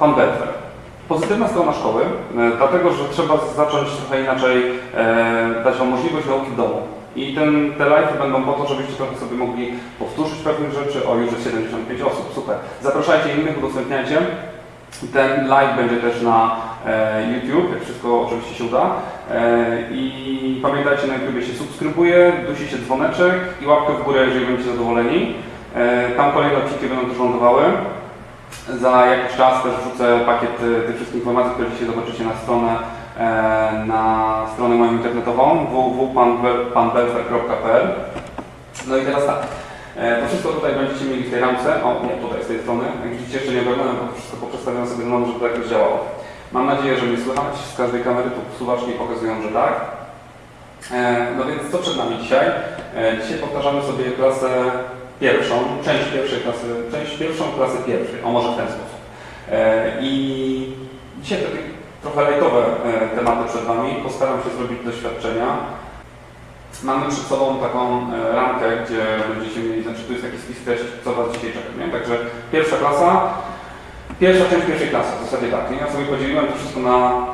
pan Belfer. Pozytywna strona szkoły, e, dlatego że trzeba zacząć trochę inaczej e, dać Wam możliwość nauki w domu. I ten, te live będą po to, żebyście trochę sobie mogli powtórzyć pewnych rzeczy. O, już jest 75 osób, super. Zapraszajcie innych, udostępniajcie. Ten live będzie też na e, YouTube, jak wszystko oczywiście się uda. E, I pamiętajcie, na YouTube się subskrybuje, dusi się dzwoneczek i łapkę w górę, jeżeli będziecie zadowoleni. E, tam kolejne odcinki będą też lądowały. Za jakiś czas też wrzucę pakiet e, tych wszystkich informacji, które dzisiaj zobaczycie na stronę, e, na stronę moją internetową www.panbelfer.pl No i teraz tak, e, to wszystko tutaj będziecie mieli w tej ramce, o nie, tutaj z tej strony, jak widzicie jeszcze nie ogarnąłem, bo wszystko poprzestawiam sobie znowu, żeby to jakoś działało. Mam nadzieję, że mnie słychać, z każdej kamery tu suwaczki pokazują, że tak. E, No więc co przed nami dzisiaj? Dzisiaj powtarzamy sobie klasę pierwszą, część pierwszej klasy, część pierwszą klasy pierwszej, o może w ten sposób. E, I dzisiaj takie trochę lejtowe e, tematy przed Wami. Postaram się zrobić doświadczenia. Mamy przed sobą taką e, ramkę, gdzie będziecie mieli, znaczy tu jest taki spis treści, co Was dzisiaj czeka, nie? Także pierwsza klasa, pierwsza część pierwszej klasy, w zasadzie tak, nie? Ja sobie podzieliłem to wszystko na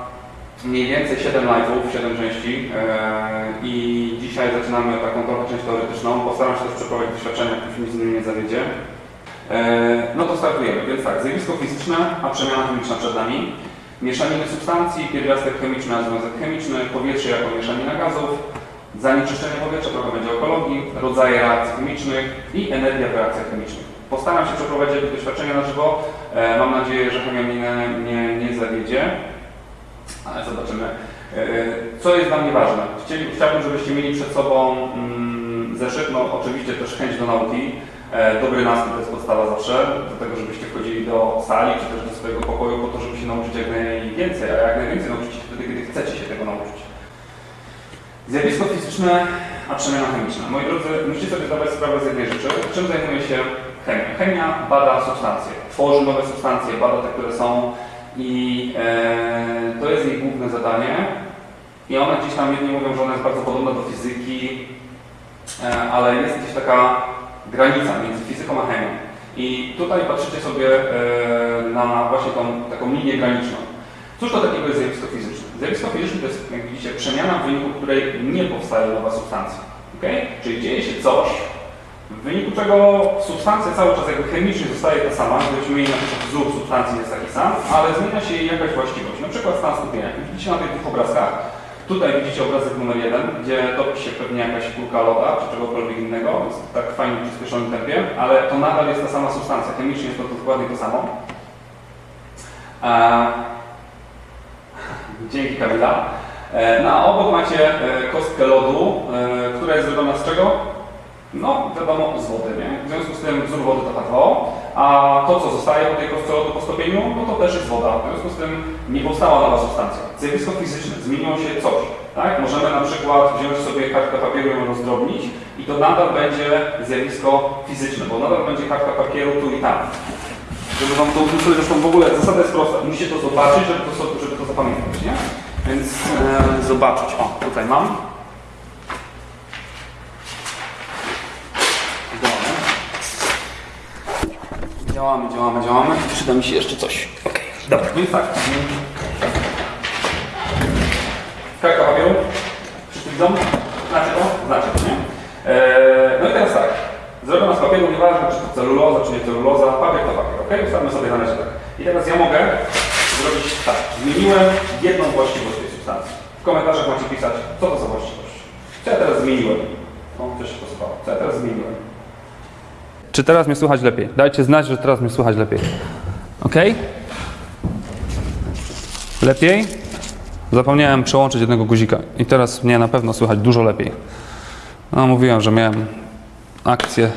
mniej więcej 7 live'ów, 7 części e, i dzisiaj zaczynamy taką trochę część teoretyczną. Postaram się też przeprowadzić doświadczenia, nic mnie nie zawiedzie. E, no to startujemy, więc tak, zjawisko fizyczne, a przemiana chemiczna przed nami. Mieszaniny substancji, pierwiastek chemiczny, a związek chemiczny, powietrze jako mieszanina gazów, zanieczyszczenie powietrza, trochę będzie ekologii, rodzaje reakcji chemicznych i energia w reakcjach chemicznych. Postaram się przeprowadzić doświadczenia na żywo. E, mam nadzieję, że chemia mnie nie, nie zawiedzie ale zobaczymy. E, Co jest dla mnie ważne? Chciałbym, żebyście mieli przed sobą mm, zeszyt, no oczywiście też chęć do nauki. E, Dobry nastrój to jest podstawa zawsze, do tego, żebyście wchodzili do sali czy też do swojego pokoju po to, żeby się nauczyć jak najwięcej, a jak najwięcej nauczyć się wtedy, kiedy chcecie się tego nauczyć. Zjawisko fizyczne, a przemiana chemiczna. Moi drodzy, musicie sobie zdawać sprawę z jednej rzeczy. Czym zajmuje się chemia? Chemia bada substancje, tworzy nowe substancje, bada te, które są i e, to jest jej główne zadanie. I ona gdzieś tam, jedni mówią, że ona jest bardzo podobna do fizyki, e, ale jest gdzieś taka granica między fizyką a chemią. I tutaj patrzycie sobie e, na właśnie tą taką linię graniczną. Cóż to takiego jest zjawisko fizyczne? Zjawisko fizyczne to jest, jak widzicie, przemiana, w wyniku której nie powstaje nowa substancja. Okay? Czyli dzieje się coś, w wyniku czego substancja cały czas jakby chemicznie zostaje ta sama, gdybyśmy mieli na przykład wzór substancji jest taki sam, ale zmienia się jej jakaś właściwość, na przykład stan skupienia. Widzicie na tych dwóch obrazkach, tutaj widzicie obrazek numer jeden, gdzie topi się pewnie jakaś kulka loda, czy czegokolwiek innego, jest tak fajnie w przyspieszonym tempie, ale to nadal jest ta sama substancja, chemicznie jest to dokładnie to samo. Dzięki Kamila. E, No a obok macie e, kostkę lodu, e, która jest zrobiona z czego? No, wiadomo, z wody, nie? W związku z tym wzór wody to H2O, a to, co zostaje po tej kostce lodu po stopieniu, no to też jest woda. W związku z tym nie powstała nowa substancja. Zjawisko fizyczne, zmieniło się coś, tak? Możemy na przykład wziąć sobie kartkę papieru i ją rozdrobnić i to nadal będzie zjawisko fizyczne, bo nadal będzie kartka papieru tu i tam. Żeby wam to uzmysłowić, zresztą w ogóle zasada jest prosta. Musicie to zobaczyć, żeby to, żeby to zapamiętać, nie? Więc e, zobaczyć. O, tutaj mam. Działamy. Działamy, działamy. Przyda mi się jeszcze coś. Okej, dobra. Więc tak. Kartka papieru. Widzą? Znacie to? Znacie to, nie? E, no i teraz tak. Zrobiona z papieru, nieważne czy to celuloza, czy nie celuloza, papier to papier, ok? Ustawmy sobie na razie tak. I teraz ja mogę zrobić tak. Zmieniłem jedną właściwość tej substancji. W komentarzach macie pisać, co to za właściwość. Co ja teraz zmieniłem? O, coś się posypało. Co ja teraz zmieniłem? Czy teraz mnie słychać lepiej? Dajcie znać, że teraz mnie słychać lepiej. Ok? Lepiej? Zapomniałem przełączyć jednego guzika i teraz mnie na pewno słychać dużo lepiej. No, mówiłem, że miałem akcję,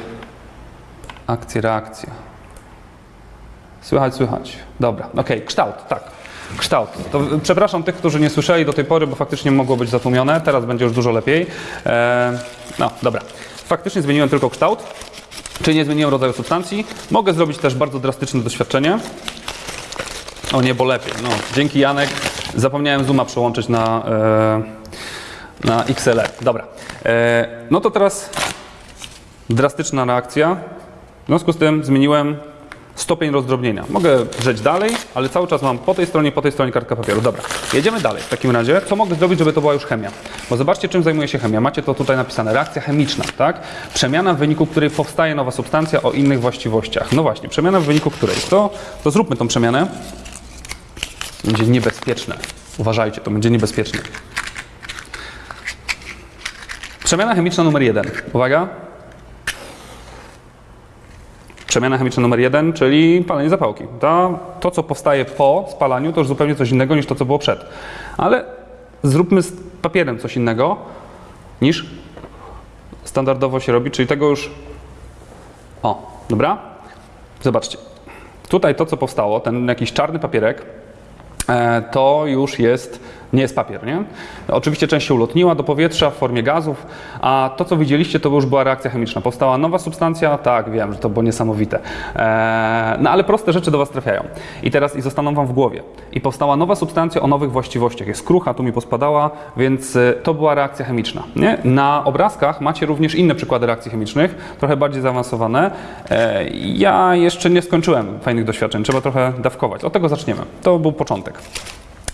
akcję, reakcję. Słychać, słychać. Dobra, okej, kształt, tak. Kształt. To, przepraszam tych, którzy nie słyszeli do tej pory, bo faktycznie mogło być zatłumione. Teraz będzie już dużo lepiej. E, no, dobra. Faktycznie zmieniłem tylko kształt, czyli nie zmieniłem rodzaju substancji. Mogę zrobić też bardzo drastyczne doświadczenie. O niebo lepiej. No, dzięki Janek. Zapomniałem zooma przełączyć na, e, na XLR. Dobra. E, no to teraz drastyczna reakcja. W związku z tym zmieniłem stopień rozdrobnienia. Mogę drzeć dalej, ale cały czas mam po tej stronie, po tej stronie kartkę papieru. Dobra, jedziemy dalej w takim razie. Co mogę zrobić, żeby to była już chemia? Bo zobaczcie, czym zajmuje się chemia. Macie to tutaj napisane. Reakcja chemiczna, tak? Przemiana, w wyniku której powstaje nowa substancja o innych właściwościach. No właśnie, przemiana, w wyniku której. To, to zróbmy tą przemianę. Będzie niebezpieczne. Uważajcie, to będzie niebezpieczne. Przemiana chemiczna numer jeden. Uwaga. Przemiana chemiczna numer jeden, czyli palenie zapałki. To, to, co powstaje po spalaniu, to już zupełnie coś innego niż to, co było przed. Ale zróbmy z papierem coś innego niż standardowo się robi, czyli tego już. O, dobra? Zobaczcie. Tutaj to, co powstało, ten jakiś czarny papierek, e, to już jest, nie jest papier, nie? Oczywiście część się ulotniła do powietrza w formie gazów, a to, co widzieliście, to już była reakcja chemiczna. Powstała nowa substancja, tak, wiem, że to było niesamowite. E, No ale proste rzeczy do Was trafiają. I teraz i zostaną Wam w głowie. I powstała nowa substancja o nowych właściwościach. Jest krucha, tu mi pospadała, więc e, to była reakcja chemiczna. Nie? Na obrazkach macie również inne przykłady reakcji chemicznych, trochę bardziej zaawansowane. E, Ja jeszcze nie skończyłem fajnych doświadczeń, trzeba trochę dawkować. Od tego zaczniemy. To był początek.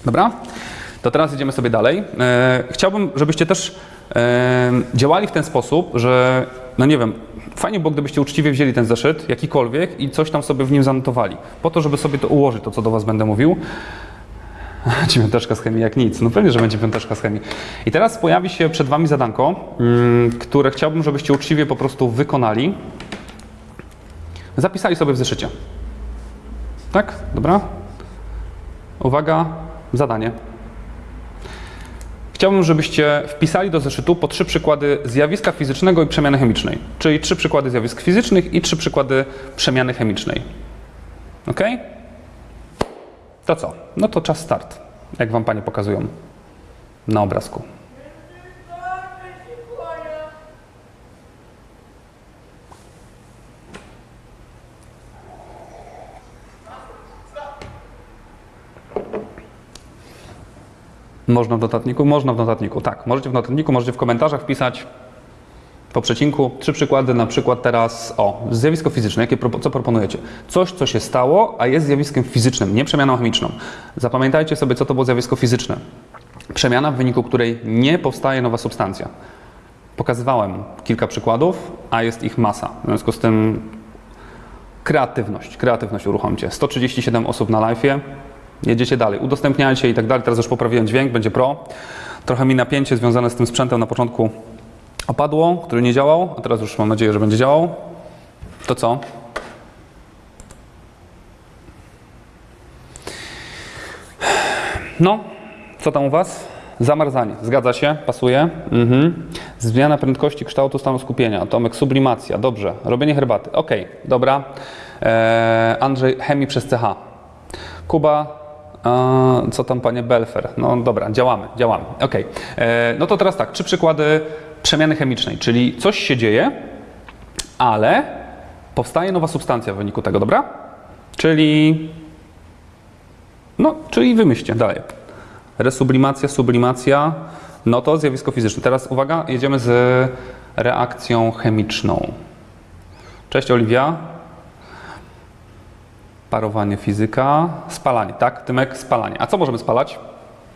Dobra? To teraz idziemy sobie dalej. E, chciałbym, żebyście też e, działali w ten sposób, że, no nie wiem, fajnie było, gdybyście uczciwie wzięli ten zeszyt, jakikolwiek, i coś tam sobie w nim zanotowali. Po to, żeby sobie to ułożyć, to co do Was będę mówił. Dziewiąteczka z chemii jak nic. No pewnie, że będzie piąteczka z chemii. I teraz pojawi się przed Wami zadanko, mm, które chciałbym, żebyście uczciwie po prostu wykonali. Zapisali sobie w zeszycie. Tak? Dobra? Uwaga, zadanie. Chciałbym, żebyście wpisali do zeszytu po trzy przykłady zjawiska fizycznego i przemiany chemicznej. Czyli trzy przykłady zjawisk fizycznych i trzy przykłady przemiany chemicznej. Ok? To co? No to czas start, jak Wam Panie pokazują na obrazku. Można w notatniku? Można w notatniku, tak. Możecie w notatniku, możecie w komentarzach wpisać po przecinku trzy przykłady, na przykład teraz, o, zjawisko fizyczne, jakie, co proponujecie? Coś, co się stało, a jest zjawiskiem fizycznym, nie przemianą chemiczną. Zapamiętajcie sobie, co to było zjawisko fizyczne. Przemiana, w wyniku której nie powstaje nowa substancja. Pokazywałem kilka przykładów, a jest ich masa. W związku z tym kreatywność, kreatywność uruchomcie. 137 osób na live'ie, jedziecie dalej, udostępniajcie i tak dalej. Teraz już poprawiłem dźwięk, będzie pro. Trochę mi napięcie związane z tym sprzętem na początku opadło, który nie działał, a teraz już mam nadzieję, że będzie działał. To co? No, co tam u Was? Zamarzanie, zgadza się, pasuje. Mhm. Zmiana prędkości kształtu stanu skupienia. Tomek, sublimacja, dobrze. Robienie herbaty, ok, dobra. Eee, Andrzej, chemii przez CH. Kuba, co tam panie Belfer? No dobra, działamy, działamy. Ok. E, no to teraz tak, trzy przykłady przemiany chemicznej, czyli coś się dzieje, ale powstaje nowa substancja w wyniku tego, dobra? Czyli. No, czyli wymyślcie dalej. Resublimacja, sublimacja, no to zjawisko fizyczne. Teraz uwaga, jedziemy z reakcją chemiczną. Cześć Oliwia. Parowanie fizyka, spalanie, tak? Tymek, spalanie. A co możemy spalać?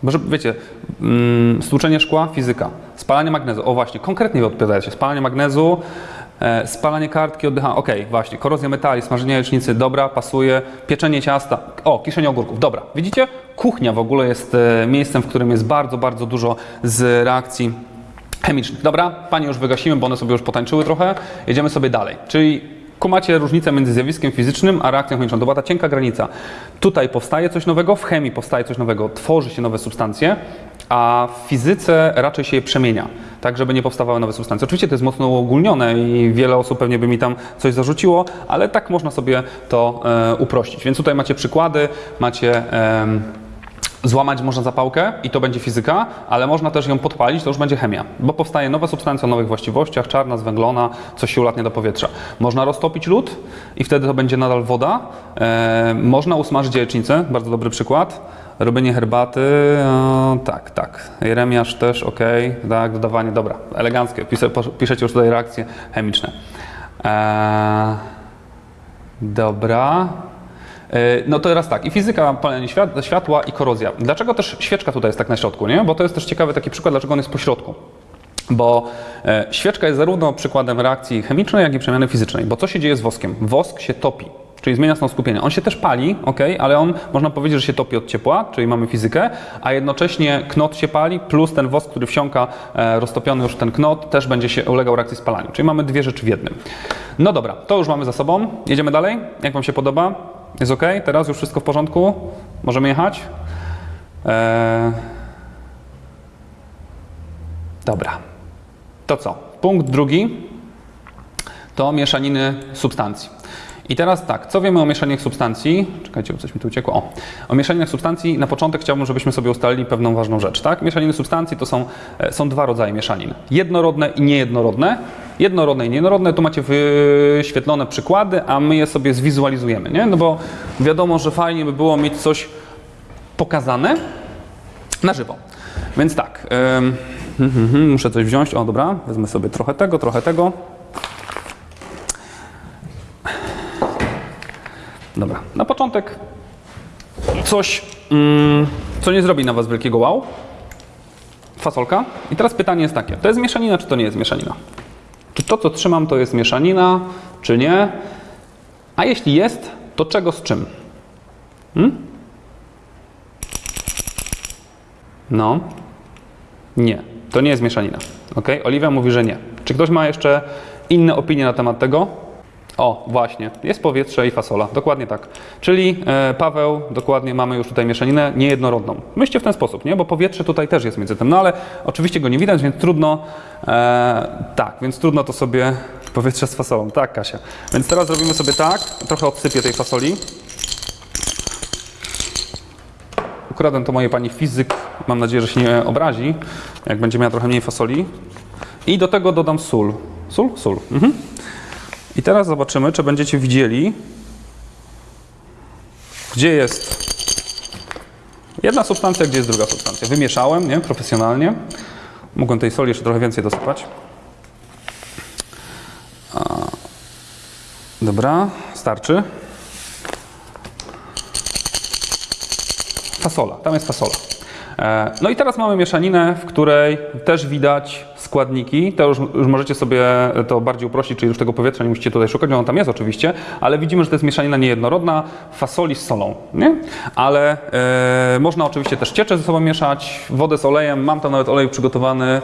Może wiecie, mm, stłuczenie szkła, fizyka. Spalanie magnezu, o właśnie, konkretnie wy odpowiadacie. Spalanie magnezu, e, spalanie kartki, oddychania, okej, właśnie. Korozja metali, smażenie jajecznicy, dobra, pasuje. Pieczenie ciasta, o, kiszenie ogórków, dobra. Widzicie? Kuchnia w ogóle jest e, miejscem, w którym jest bardzo, bardzo dużo z reakcji chemicznych. Dobra, Panie już wygasimy, bo one sobie już potańczyły trochę. Jedziemy sobie dalej. Czyli kumacie różnicę między zjawiskiem fizycznym a reakcją chemiczną. To była ta cienka granica. Tutaj powstaje coś nowego, w chemii powstaje coś nowego, tworzy się nowe substancje, a w fizyce raczej się je przemienia, tak żeby nie powstawały nowe substancje. Oczywiście to jest mocno uogólnione i wiele osób pewnie by mi tam coś zarzuciło, ale tak można sobie to e, uprościć. Więc tutaj macie przykłady, macie... em, Złamać można zapałkę i to będzie fizyka, ale można też ją podpalić, to już będzie chemia, bo powstaje nowa substancja o nowych właściwościach, czarna, zwęglona, coś się ulatnia do powietrza. Można roztopić lód i wtedy to będzie nadal woda. E, można usmażyć jajecznicę, bardzo dobry przykład. Robienie herbaty, o, tak, tak. Jeremiasz też, ok, tak, dodawanie, dobra, eleganckie. Pisze, piszecie już tutaj reakcje chemiczne. E, Dobra. E, No to teraz tak, i fizyka palenia świat- światła i korozja. Dlaczego też świeczka tutaj jest tak na środku, nie? Bo to jest też ciekawy taki przykład, dlaczego on jest po środku. Bo e, świeczka jest zarówno przykładem reakcji chemicznej, jak i przemiany fizycznej. Bo co się dzieje z woskiem? Wosk się topi, czyli zmienia stan skupienia. On się też pali, ok, ale on można powiedzieć, że się topi od ciepła, czyli mamy fizykę, a jednocześnie knot się pali, plus ten wosk, który wsiąka, e, roztopiony już ten knot, też będzie się ulegał reakcji spalaniu. Czyli mamy dwie rzeczy w jednym. No dobra, to już mamy za sobą. Jedziemy dalej. Jak Wam się podoba? Jest ok? Teraz już wszystko w porządku? Możemy jechać? E, Dobra. To co? Punkt drugi to mieszaniny substancji. I teraz tak, co wiemy o mieszaninach substancji? Czekajcie, bo coś mi tu uciekło. O, o mieszaninach substancji na początek chciałbym, żebyśmy sobie ustalili pewną ważną rzecz. Tak? Mieszaniny substancji to są, e, są dwa rodzaje mieszanin. Jednorodne i niejednorodne. Jednorodne i niejednorodne, tu macie wyświetlone przykłady, a my je sobie zwizualizujemy. Nie? No bo wiadomo, że fajnie by było mieć coś pokazane na żywo. Więc tak, ym, mhm, mhm, muszę coś wziąć. O, dobra, wezmę sobie trochę tego, trochę tego. Dobra, na początek coś, mm, co nie zrobi na Was wielkiego wow. Fasolka. I teraz pytanie jest takie, to jest mieszanina, czy to nie jest mieszanina? Czy to, co trzymam, to jest mieszanina, czy nie? A jeśli jest, to czego z czym? Hmm? No. Nie, to nie jest mieszanina. Ok? Oliwia mówi, że nie. Czy ktoś ma jeszcze inne opinie na temat tego? O, właśnie, jest powietrze i fasola, dokładnie tak. Czyli e, Paweł, dokładnie mamy już tutaj mieszaninę niejednorodną. Myślcie w ten sposób, nie? Bo powietrze tutaj też jest między tym, no ale oczywiście go nie widać, więc trudno, e, tak, więc trudno to sobie, powietrze z fasolą, tak Kasia. Więc teraz zrobimy sobie tak, trochę odsypię tej fasoli. Ukradłem to mojej pani fizyk. Mam nadzieję, że się nie obrazi, jak będzie miała trochę mniej fasoli. I do tego dodam sól. Sól? Sól. Mhm. I teraz zobaczymy, czy będziecie widzieli, gdzie jest jedna substancja, gdzie jest druga substancja. Wymieszałem, nie? Profesjonalnie. Mogłem tej soli jeszcze trochę więcej dosypać. Dobra, starczy. Fasola, tam jest fasola. E, No i teraz mamy mieszaninę, w której też widać składniki. To już, już możecie sobie to bardziej uprościć, czyli już tego powietrza nie musicie tutaj szukać, ono tam jest oczywiście, ale widzimy, że to jest mieszanina niejednorodna, fasoli z solą, nie? Ale e, można oczywiście też ciecze ze sobą mieszać, wodę z olejem, mam tam nawet olej przygotowany,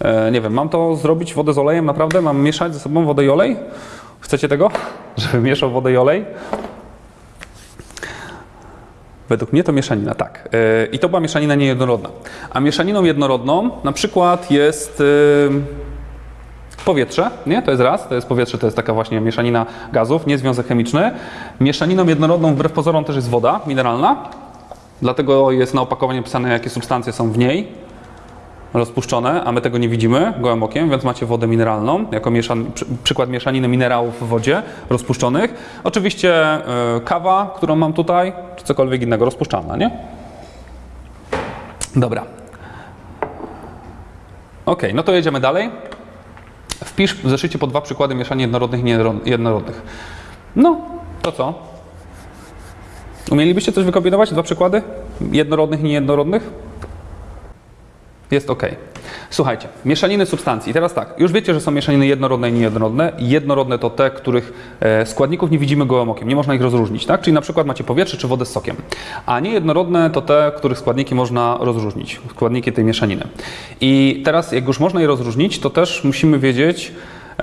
e, nie wiem, mam to zrobić, wodę z olejem, naprawdę? Mam mieszać ze sobą wodę i olej? Chcecie tego? Żeby mieszał wodę i olej? Według mnie to mieszanina, tak. Yy, I to była mieszanina niejednorodna. A mieszaniną jednorodną na przykład jest yy, powietrze, nie? To jest raz, to jest powietrze, to jest taka właśnie mieszanina gazów, nie związek chemiczny. Mieszaniną jednorodną wbrew pozorom też jest woda mineralna, dlatego jest na opakowaniu napisane, jakie substancje są w niej rozpuszczone, a my tego nie widzimy gołym okiem, więc macie wodę mineralną jako mieszan, przy, przykład mieszaniny minerałów w wodzie rozpuszczonych. Oczywiście y, kawa, którą mam tutaj, czy cokolwiek innego rozpuszczalna, nie? Dobra. Ok, no to jedziemy dalej. Wpisz w zeszycie po dwa przykłady mieszanin jednorodnych i niejednorodnych. No, to co? Umielibyście coś wykombinować? Dwa przykłady? Jednorodnych i niejednorodnych? Jest ok. Słuchajcie, mieszaniny substancji. Teraz tak, już wiecie, że są mieszaniny jednorodne i niejednorodne. Jednorodne to te, których e, składników nie widzimy gołym okiem, nie można ich rozróżnić, tak? Czyli na przykład macie powietrze czy wodę z sokiem. A niejednorodne to te, których składniki można rozróżnić, składniki tej mieszaniny. I teraz, jak już można je rozróżnić, to też musimy wiedzieć,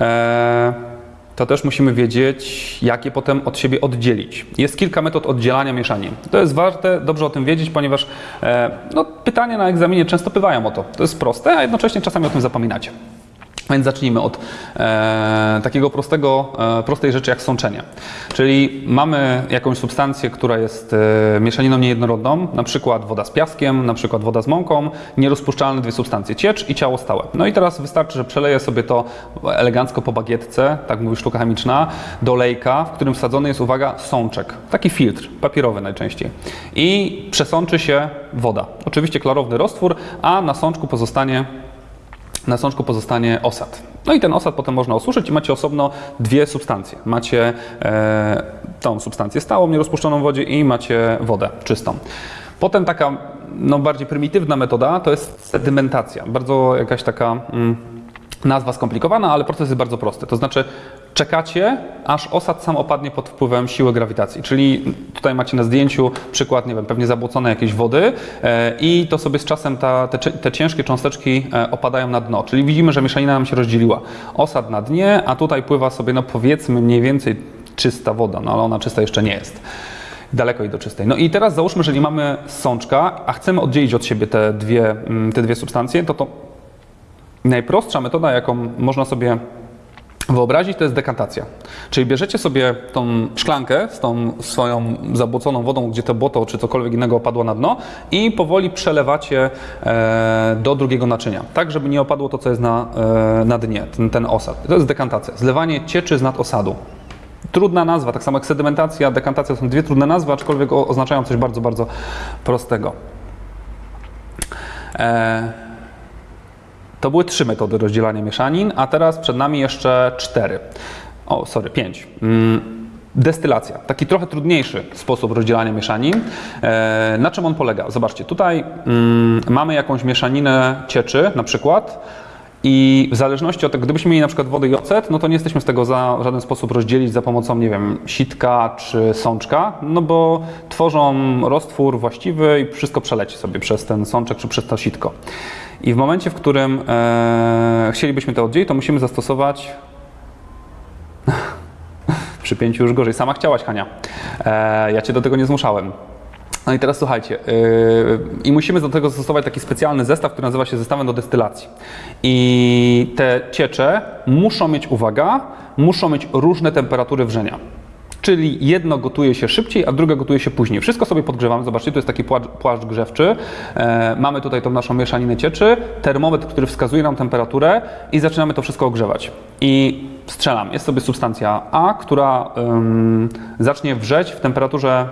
e, to też musimy wiedzieć, jak je potem od siebie oddzielić. Jest kilka metod oddzielania mieszanin. To jest warte dobrze o tym wiedzieć, ponieważ e, no, pytania na egzaminie często pywają o to. To jest proste, a jednocześnie czasami o tym zapominacie. Więc zacznijmy od e, takiego prostego, e, prostej rzeczy jak sączenie. Czyli mamy jakąś substancję, która jest e, mieszaniną niejednorodną, na przykład woda z piaskiem, na przykład woda z mąką, nierozpuszczalne dwie substancje, ciecz i ciało stałe. No i teraz wystarczy, że przeleję sobie to elegancko po bagietce, tak mówi sztuka chemiczna, do lejka, w którym wsadzony jest, uwaga, sączek. Taki filtr, papierowy najczęściej. I przesączy się woda. Oczywiście klarowny roztwór, a na sączku pozostanie na sączku pozostanie osad. No i ten osad potem można osuszyć i macie osobno dwie substancje. Macie e, tą substancję stałą, nierozpuszczoną w wodzie i macie wodę czystą. Potem taka no, bardziej prymitywna metoda to jest sedymentacja. Bardzo jakaś taka mm, nazwa skomplikowana, ale proces jest bardzo prosty. To znaczy czekacie, aż osad sam opadnie pod wpływem siły grawitacji. Czyli tutaj macie na zdjęciu przykład, nie wiem, pewnie zabłocone jakieś wody e, i to sobie z czasem ta, te, te ciężkie cząsteczki e, opadają na dno. Czyli widzimy, że mieszanina nam się rozdzieliła. Osad na dnie, a tutaj pływa sobie, no powiedzmy mniej więcej czysta woda, no ale ona czysta jeszcze nie jest. Daleko jej do czystej. No i teraz załóżmy, że nie mamy sączka, a chcemy oddzielić od siebie te dwie, mm, te dwie substancje, to to Najprostsza metoda, jaką można sobie wyobrazić, to jest dekantacja. Czyli bierzecie sobie tą szklankę z tą swoją zabłoconą wodą, gdzie to błoto czy cokolwiek innego opadło na dno i powoli przelewacie e, do drugiego naczynia, tak żeby nie opadło to, co jest na, e, na dnie, ten, ten osad. To jest dekantacja, zlewanie cieczy z nad osadu. Trudna nazwa, tak samo jak sedymentacja, dekantacja są dwie trudne nazwy, aczkolwiek oznaczają coś bardzo, bardzo prostego. E, to były trzy metody rozdzielania mieszanin, a teraz przed nami jeszcze cztery. O, sorry, pięć. Mm, Destylacja, taki trochę trudniejszy sposób rozdzielania mieszanin. E, na czym on polega? Zobaczcie, tutaj mm, mamy jakąś mieszaninę cieczy, na przykład, i w zależności od tego, gdybyśmy mieli na przykład wodę i ocet, no to nie jesteśmy z tego za żaden sposób rozdzielić za pomocą, nie wiem, sitka czy sączka, no bo tworzą roztwór właściwy i wszystko przeleci sobie przez ten sączek czy przez to sitko. I w momencie, w którym e, chcielibyśmy to oddzielić, to musimy zastosować przy pięciu już gorzej. Sama chciałaś, Hania. E, ja cię do tego nie zmuszałem. No i teraz słuchajcie, yy, i musimy do tego zastosować taki specjalny zestaw, który nazywa się zestawem do destylacji. I te ciecze muszą mieć, uwaga, muszą mieć różne temperatury wrzenia. Czyli jedno gotuje się szybciej, a drugie gotuje się później. Wszystko sobie podgrzewamy. Zobaczcie, tu jest taki płaszcz, płaszcz grzewczy. E, mamy tutaj tą naszą mieszaninę cieczy, termometr, który wskazuje nam temperaturę i zaczynamy to wszystko ogrzewać. I strzelam. Jest sobie substancja A, która ym, zacznie wrzeć w temperaturze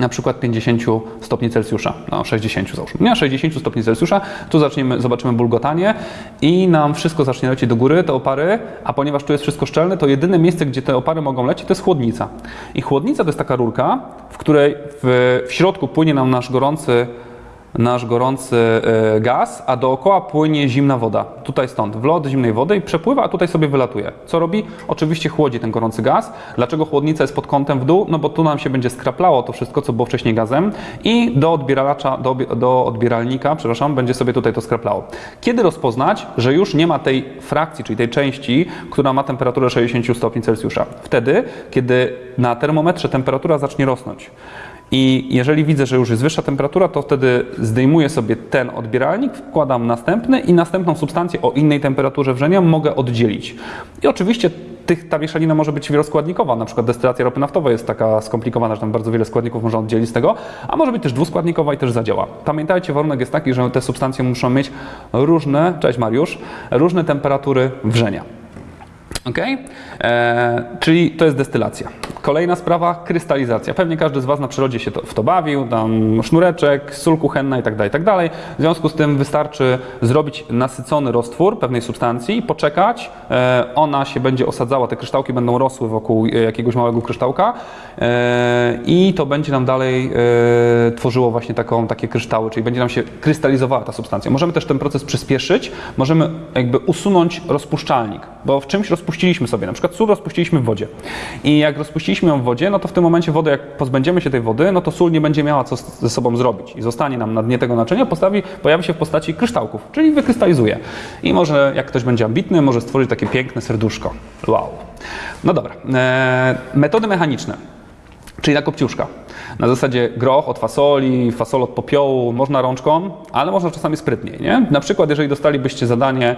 na przykład 50 stopni Celsjusza, no 60 załóżmy, nie 60 stopni Celsjusza, tu zaczniemy, zobaczymy bulgotanie i nam wszystko zacznie lecieć do góry, te opary, a ponieważ tu jest wszystko szczelne, to jedyne miejsce, gdzie te opary mogą lecieć, to jest chłodnica. I chłodnica to jest taka rurka, w której w, w środku płynie nam nasz gorący nasz gorący e, gaz, a dookoła płynie zimna woda. Tutaj stąd, wlot zimnej wody i przepływa, a tutaj sobie wylatuje. Co robi? Oczywiście chłodzi ten gorący gaz. Dlaczego chłodnica jest pod kątem w dół? No bo tu nam się będzie skraplało to wszystko, co było wcześniej gazem i do odbieracza, do, do odbieralnika, przepraszam, będzie sobie tutaj to skraplało. Kiedy rozpoznać, że już nie ma tej frakcji, czyli tej części, która ma temperaturę 60 stopni Celsjusza? Wtedy, kiedy na termometrze temperatura zacznie rosnąć. I jeżeli widzę, że już jest wyższa temperatura, to wtedy zdejmuję sobie ten odbieralnik, wkładam następny i następną substancję o innej temperaturze wrzenia mogę oddzielić. I oczywiście tych, ta mieszanina może być wieloskładnikowa, na przykład destylacja ropy naftowej jest taka skomplikowana, że tam bardzo wiele składników można oddzielić z tego, a może być też dwuskładnikowa i też zadziała. Pamiętajcie, warunek jest taki, że te substancje muszą mieć różne, cześć Mariusz, różne temperatury wrzenia. Ok? E, czyli to jest destylacja. Kolejna sprawa, krystalizacja. Pewnie każdy z Was na przyrodzie się to, w to bawił, tam sznureczek, sól kuchenna itd., itd. W związku z tym wystarczy zrobić nasycony roztwór pewnej substancji, poczekać, e, ona się będzie osadzała, te kryształki będą rosły wokół e, jakiegoś małego kryształka e, i to będzie nam dalej e, tworzyło właśnie taką, takie kryształy, czyli będzie nam się krystalizowała ta substancja. Możemy też ten proces przyspieszyć, możemy jakby usunąć rozpuszczalnik, bo w czymś rozpuściliśmy sobie, na przykład sól rozpuściliśmy w wodzie. I jak rozpuściliśmy ją w wodzie, no to w tym momencie wody, jak pozbędziemy się tej wody, no to sól nie będzie miała co ze sobą zrobić i zostanie nam na dnie tego naczynia, postawi, pojawi się w postaci kryształków, czyli wykrystalizuje. I może, jak ktoś będzie ambitny, może stworzyć takie piękne serduszko. Wow. No dobra. E, metody mechaniczne czyli na kopciuszka. Na zasadzie groch od fasoli, fasol od popiołu, można rączką, ale można czasami sprytniej, nie? Na przykład, jeżeli dostalibyście zadanie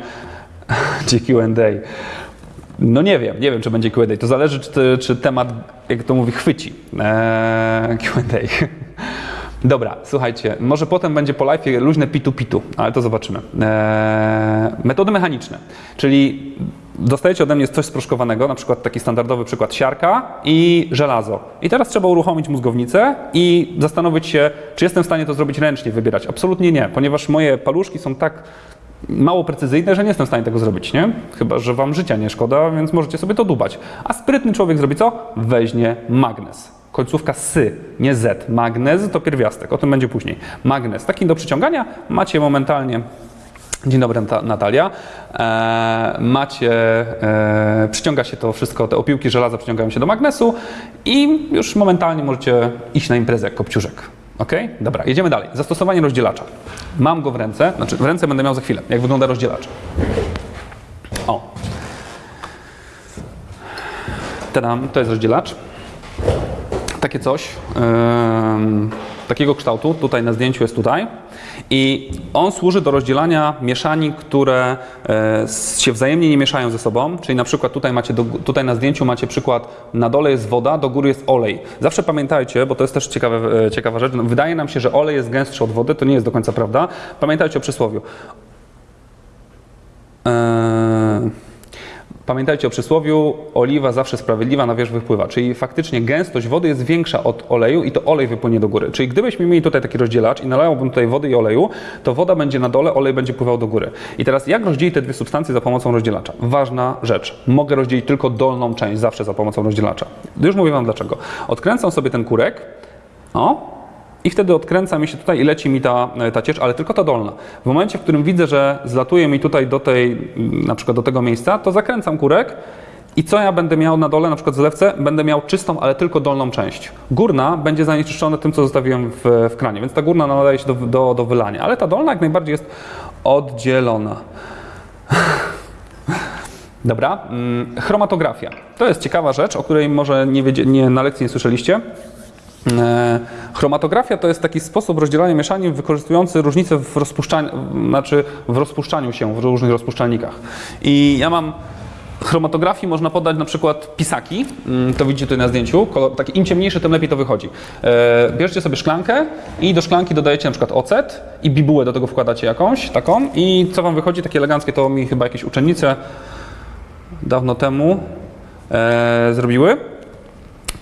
czy Q&A, no nie wiem, nie wiem, czy będzie Q&A. To zależy, czy, czy temat, jak to mówi, chwyci. Eee, Q&A. Dobra, słuchajcie, może potem będzie po live luźne pitu-pitu, ale to zobaczymy. Eee, metody mechaniczne, czyli dostajecie ode mnie coś sproszkowanego, na przykład taki standardowy przykład siarka i żelazo. I teraz trzeba uruchomić mózgownicę i zastanowić się, czy jestem w stanie to zrobić ręcznie, wybierać. Absolutnie nie, ponieważ moje paluszki są tak mało precyzyjne, że nie jestem w stanie tego zrobić, nie? Chyba, że wam życia nie szkoda, więc możecie sobie to dubać. A sprytny człowiek zrobi co? Weźmie magnes. Końcówka sy, nie z. Magnez to pierwiastek, o tym będzie później. Magnes, taki do przyciągania macie momentalnie Dzień dobry, Nata- Natalia. E, macie, e, przyciąga się to wszystko, te opiłki żelaza przyciągają się do magnesu i już momentalnie możecie iść na imprezę jak kopciuszek. Ok? Dobra, jedziemy dalej. Zastosowanie rozdzielacza. Mam go w ręce, znaczy w ręce będę miał za chwilę, jak wygląda rozdzielacz. O. Tadam, to jest rozdzielacz takie coś, em, takiego kształtu, tutaj na zdjęciu jest tutaj. I on służy do rozdzielania mieszanin, które e, się wzajemnie nie mieszają ze sobą. Czyli na przykład tutaj macie, do, tutaj na zdjęciu macie przykład, na dole jest woda, do góry jest olej. Zawsze pamiętajcie, bo to jest też ciekawe, e, ciekawa rzecz, no, wydaje nam się, że olej jest gęstszy od wody, to nie jest do końca prawda. Pamiętajcie o przysłowiu. Eee, Pamiętajcie o przysłowiu, oliwa zawsze sprawiedliwa na wierzch wypływa, czyli faktycznie gęstość wody jest większa od oleju i to olej wypłynie do góry. Czyli gdybyśmy mieli tutaj taki rozdzielacz i nalałbym tutaj wody i oleju, to woda będzie na dole, olej będzie pływał do góry. I teraz jak rozdzielić te dwie substancje za pomocą rozdzielacza? Ważna rzecz. Mogę rozdzielić tylko dolną część zawsze za pomocą rozdzielacza. Już mówię Wam dlaczego. Odkręcam sobie ten kurek, o, i wtedy odkręca mi się tutaj i leci mi ta, ta ciecz, ale tylko ta dolna. W momencie, w którym widzę, że zlatuje mi tutaj do tej, na przykład do tego miejsca, to zakręcam kurek i co ja będę miał na dole, na przykład zlewce, będę miał czystą, ale tylko dolną część. Górna będzie zanieczyszczona tym, co zostawiłem w, w kranie, więc ta górna nadaje się do, do, do wylania, ale ta dolna jak najbardziej jest oddzielona. Dobra, mm, chromatografia. To jest ciekawa rzecz, o której może nie, nie na lekcji nie słyszeliście. E, Chromatografia to jest taki sposób rozdzielania mieszanin wykorzystujący różnice w rozpuszczaniu, znaczy w rozpuszczaniu się w różnych rozpuszczalnikach. I ja mam chromatografii można podać na przykład pisaki, Mm, to widzicie tutaj na zdjęciu, kolor, taki im ciemniejszy, tym lepiej to wychodzi. E, bierzcie sobie szklankę i do szklanki dodajecie na przykład ocet i bibułę do tego wkładacie jakąś, taką i co wam wychodzi, takie eleganckie, to mi chyba jakieś uczennice dawno temu e, zrobiły.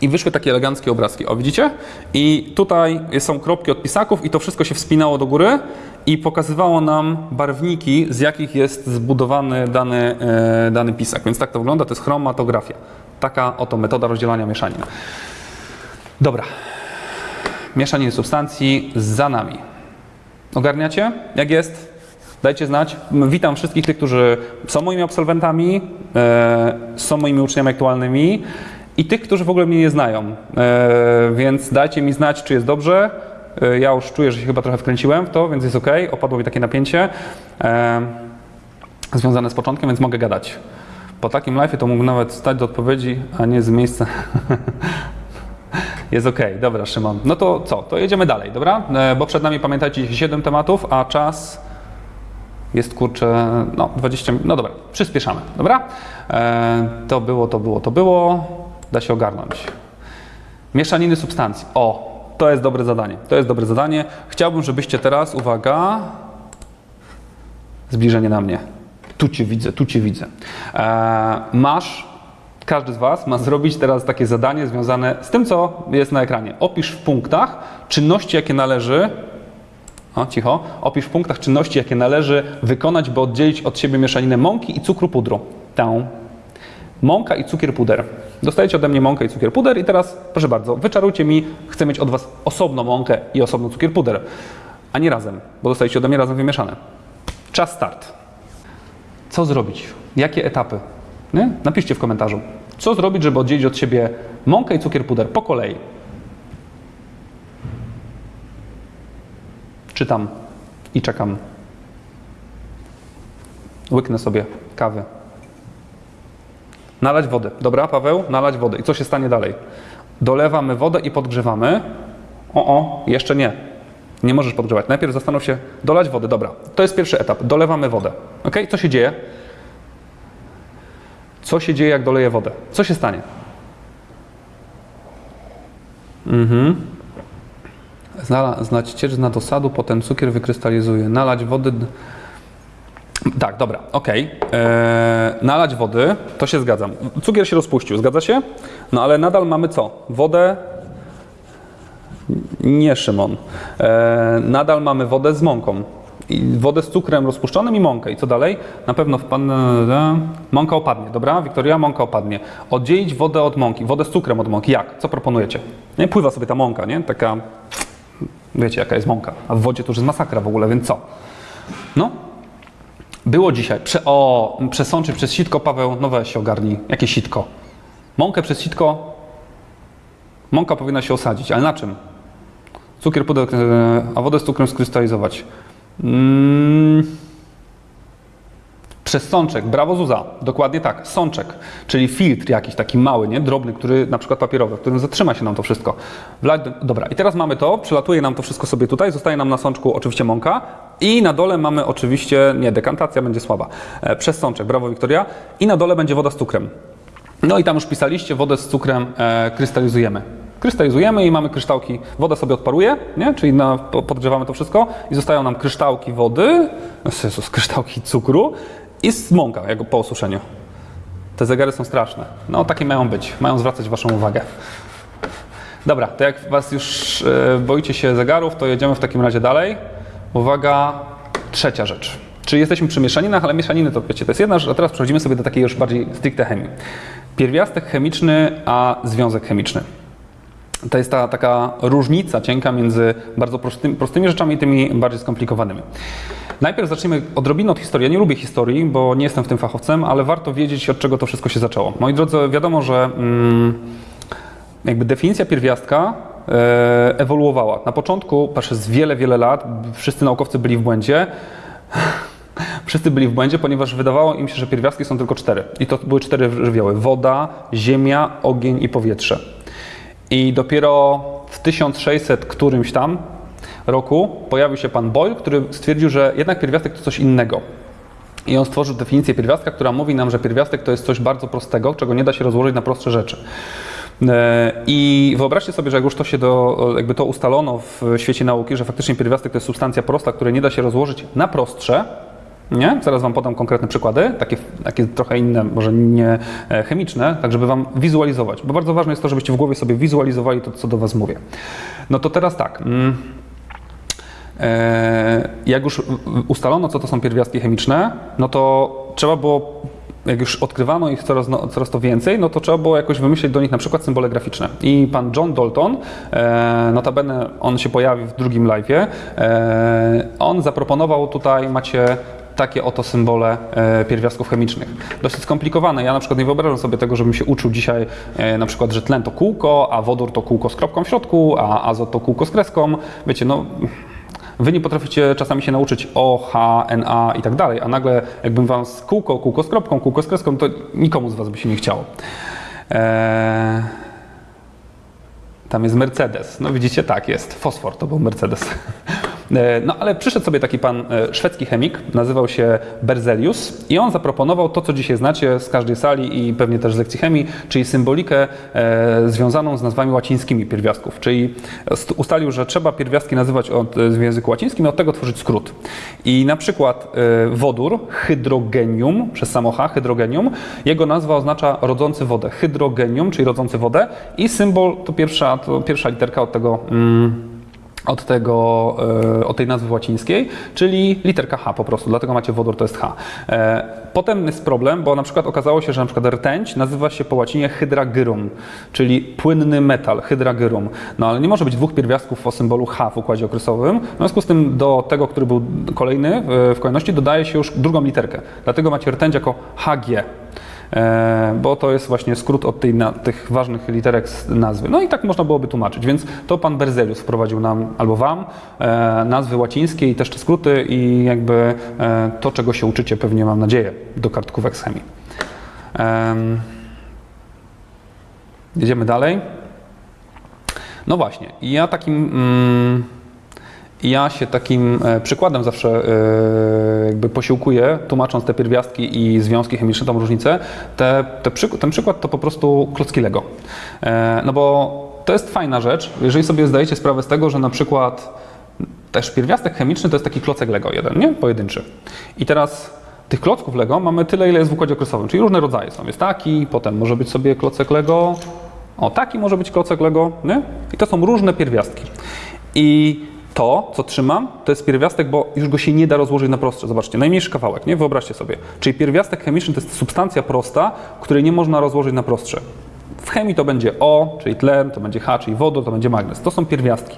I wyszły takie eleganckie obrazki. O, widzicie? I tutaj są kropki od pisaków i to wszystko się wspinało do góry i pokazywało nam barwniki, z jakich jest zbudowany dany, e, dany pisak. Więc tak to wygląda, to jest chromatografia. Taka oto metoda rozdzielania mieszanin. Dobra. Mieszaniny substancji za nami. Ogarniacie? Jak jest? Dajcie znać. Witam wszystkich tych, którzy są moimi absolwentami, e, są moimi uczniami aktualnymi i tych, którzy w ogóle mnie nie znają. E, więc dajcie mi znać, czy jest dobrze. E, ja już czuję, że się chyba trochę wkręciłem w to, więc jest ok. Opadło mi takie napięcie e, związane z początkiem, więc mogę gadać. Po takim live to mógł nawet stać do odpowiedzi, a nie z miejsca. Jest ok, dobra, Szymon. No to co? To jedziemy dalej, dobra? Bo przed nami pamiętajcie 7 tematów, a czas jest kurczę, no 20 minut. No dobra, przyspieszamy, dobra? To było, to było, to było. Da się ogarnąć. Mieszaniny substancji. O, to jest dobre zadanie. To jest dobre zadanie. Chciałbym, żebyście teraz, uwaga, zbliżenie na mnie. Tu cię widzę, tu cię widzę. E, masz, każdy z Was ma zrobić teraz takie zadanie związane z tym, co jest na ekranie. Opisz w punktach czynności, jakie należy o, cicho. Opisz w punktach czynności, jakie należy wykonać, by oddzielić od siebie mieszaninę mąki i cukru pudru. Tę. Mąka i cukier puder. Dostajecie ode mnie mąkę i cukier puder i teraz, proszę bardzo, wyczarujcie mi, chcę mieć od Was osobno mąkę i osobno cukier puder, a nie razem, bo dostajecie ode mnie razem wymieszane. Czas start. Co zrobić? Jakie etapy? Nie? Napiszcie w komentarzu. Co zrobić, żeby oddzielić od siebie mąkę i cukier puder po kolei? Czytam i czekam. Łyknę sobie kawy. Nalać wodę. Dobra, Paweł? Nalać wodę. I co się stanie dalej? Dolewamy wodę i podgrzewamy. O, o, jeszcze nie. Nie możesz podgrzewać. Najpierw zastanów się, dolać wody. Dobra, to jest pierwszy etap. Dolewamy wodę. Ok? Co się dzieje? Co się dzieje, jak doleję wodę? Co się stanie? Mhm. Znać ciecz na dosadu, potem cukier wykrystalizuje. Nalać wody. Tak, dobra, okej. Eee, nalać wody, to się zgadzam. Cukier się rozpuścił, zgadza się? No ale nadal mamy co? Wodę. Nie, Szymon. Eee, nadal mamy wodę z mąką. I wodę z cukrem rozpuszczonym i mąkę. I co dalej? Na pewno wpadnę. Mąka opadnie, dobra? Wiktoria, mąka opadnie. Oddzielić wodę od mąki, wodę z cukrem od mąki. Jak? Co proponujecie? Nie, pływa sobie ta mąka, nie? Taka. Wiecie, jaka jest mąka. A w wodzie to już jest masakra w ogóle, więc co? No. Było dzisiaj. Prze, o, przesączy przez sitko, Paweł, no weź się ogarnij. Jakie sitko? Mąkę przez sitko. Mąka powinna się osadzić, ale na czym? Cukier, pudełek, e, a wodę z cukrem skrystalizować. Mm. Przez sączek, brawo Zuza, dokładnie tak, sączek, czyli filtr jakiś taki mały, nie, drobny, który na przykład papierowy, w którym zatrzyma się nam to wszystko. Dobra, i teraz mamy to, przylatuje nam to wszystko sobie tutaj, zostaje nam na sączku oczywiście mąka. I na dole mamy oczywiście, nie, dekantacja będzie słaba, e, przez sączek, brawo Wiktoria, i na dole będzie woda z cukrem. No i tam już pisaliście, wodę z cukrem e, krystalizujemy. Krystalizujemy i mamy kryształki, woda sobie odparuje, nie? czyli na, po- podgrzewamy to wszystko i zostają nam kryształki wody, Jezus, kryształki cukru i z mąka jak po osuszeniu. Te zegary są straszne. No takie mają być, mają zwracać Waszą uwagę. Dobra, to jak Was już e, boicie się zegarów, to jedziemy w takim razie dalej. Uwaga, trzecia rzecz. Czyli jesteśmy przy mieszaninach, ale mieszaniny to wiecie, to jest jedna rzecz, a teraz przechodzimy sobie do takiej już bardziej stricte chemii. Pierwiastek chemiczny, a związek chemiczny. To jest ta taka różnica cienka między bardzo prostymi, prostymi rzeczami i tymi bardziej skomplikowanymi. Najpierw zacznijmy odrobinę od historii. Ja nie lubię historii, bo nie jestem w tym fachowcem, ale warto wiedzieć, od czego to wszystko się zaczęło. Moi drodzy, wiadomo, że mm, jakby definicja pierwiastka e, ewoluowała. Na początku, przez wiele, wiele lat, wszyscy naukowcy byli w błędzie. Wszyscy byli w błędzie, ponieważ wydawało im się, że pierwiastki są tylko cztery. I to były cztery żywioły: woda, ziemia, ogień i powietrze. I dopiero w 1600 którymś tam roku pojawił się pan Boyle, który stwierdził, że jednak pierwiastek to coś innego. I on stworzył definicję pierwiastka, która mówi nam, że pierwiastek to jest coś bardzo prostego, czego nie da się rozłożyć na prostsze rzeczy. E, I wyobraźcie sobie, że jak już to się do, jakby to ustalono w świecie nauki, że faktycznie pierwiastek to jest substancja prosta, której nie da się rozłożyć na prostsze, nie? Zaraz Wam podam konkretne przykłady, takie, takie trochę inne, może nie e, chemiczne, tak żeby Wam wizualizować, bo bardzo ważne jest to, żebyście w głowie sobie wizualizowali to, co do Was mówię. No to teraz tak. mm, Jak już ustalono, co to są pierwiastki chemiczne, no to trzeba było, jak już odkrywano ich coraz, no, coraz to więcej, no to trzeba było jakoś wymyślić do nich na przykład symbole graficzne. I pan John Dalton, e, notabene on się pojawi w drugim live'ie, e, on zaproponował tutaj, macie takie oto symbole e, pierwiastków chemicznych. Dosyć skomplikowane. Ja na przykład nie wyobrażam sobie tego, żebym się uczył dzisiaj e, na przykład, że tlen to kółko, a wodór to kółko z kropką w środku, a azot to kółko z kreską. Wiecie, no Wy nie potraficie czasami się nauczyć O, H, N, A i tak dalej, a nagle jakbym wam z kółko, kółko z kropką, kółko z kreską, to nikomu z was by się nie chciało. Eee... Tam jest Mercedes. No widzicie, tak jest. Fosfor to był Mercedes. E, No ale przyszedł sobie taki pan e, szwedzki chemik, nazywał się Berzelius i on zaproponował to, co dzisiaj znacie z każdej sali i pewnie też z lekcji chemii, czyli symbolikę e, związaną z nazwami łacińskimi pierwiastków. Czyli st- ustalił, że trzeba pierwiastki nazywać od, w języku łacińskim i od tego tworzyć skrót. I na przykład wodór, hydrogenium, przez samo hydrogenium, jego nazwa oznacza rodzący wodę. Hydrogenium, czyli rodzący wodę i symbol to pierwsza, to pierwsza literka od tego. Mm, od, tego, e, od tej nazwy łacińskiej, czyli literka H po prostu, dlatego macie wodór, to jest H. E, Potem jest problem, bo na przykład okazało się, że na przykład rtęć nazywa się po łacinie hydragyrum, czyli płynny metal, hydragyrum. No ale nie może być dwóch pierwiastków o symbolu H w układzie okresowym, w związku z tym do tego, który był kolejny w, w kolejności dodaje się już drugą literkę. Dlatego macie rtęć jako HG. E, bo to jest właśnie skrót od tej, na, tych ważnych literek z nazwy. No i tak można byłoby tłumaczyć, więc to pan Berzelius wprowadził nam albo wam e, nazwy łacińskie i też te skróty i jakby e, to, czego się uczycie pewnie mam nadzieję do kartkówek z chemii. Em, jedziemy dalej. No właśnie, ja takim mm, ja się takim e, przykładem zawsze e, jakby posiłkuję, tłumacząc te pierwiastki i związki chemiczne, tą różnicę. Te, te ten przykład to po prostu klocki Lego. E, No bo to jest fajna rzecz, jeżeli sobie zdajecie sprawę z tego, że na przykład też pierwiastek chemiczny to jest taki klocek Lego jeden, nie? Pojedynczy. I teraz tych klocków Lego mamy tyle, ile jest w układzie okresowym, czyli różne rodzaje są. Jest taki, potem może być sobie klocek Lego, o taki może być klocek Lego, nie? I to są różne pierwiastki. I To, co trzymam, to jest pierwiastek, bo już go się nie da rozłożyć na prostsze. Zobaczcie, najmniejszy kawałek, nie? Wyobraźcie sobie. Czyli pierwiastek chemiczny to jest substancja prosta, której nie można rozłożyć na prostsze. W chemii to będzie O, czyli tlen, to będzie H, czyli wodór, to będzie magnez. To są pierwiastki.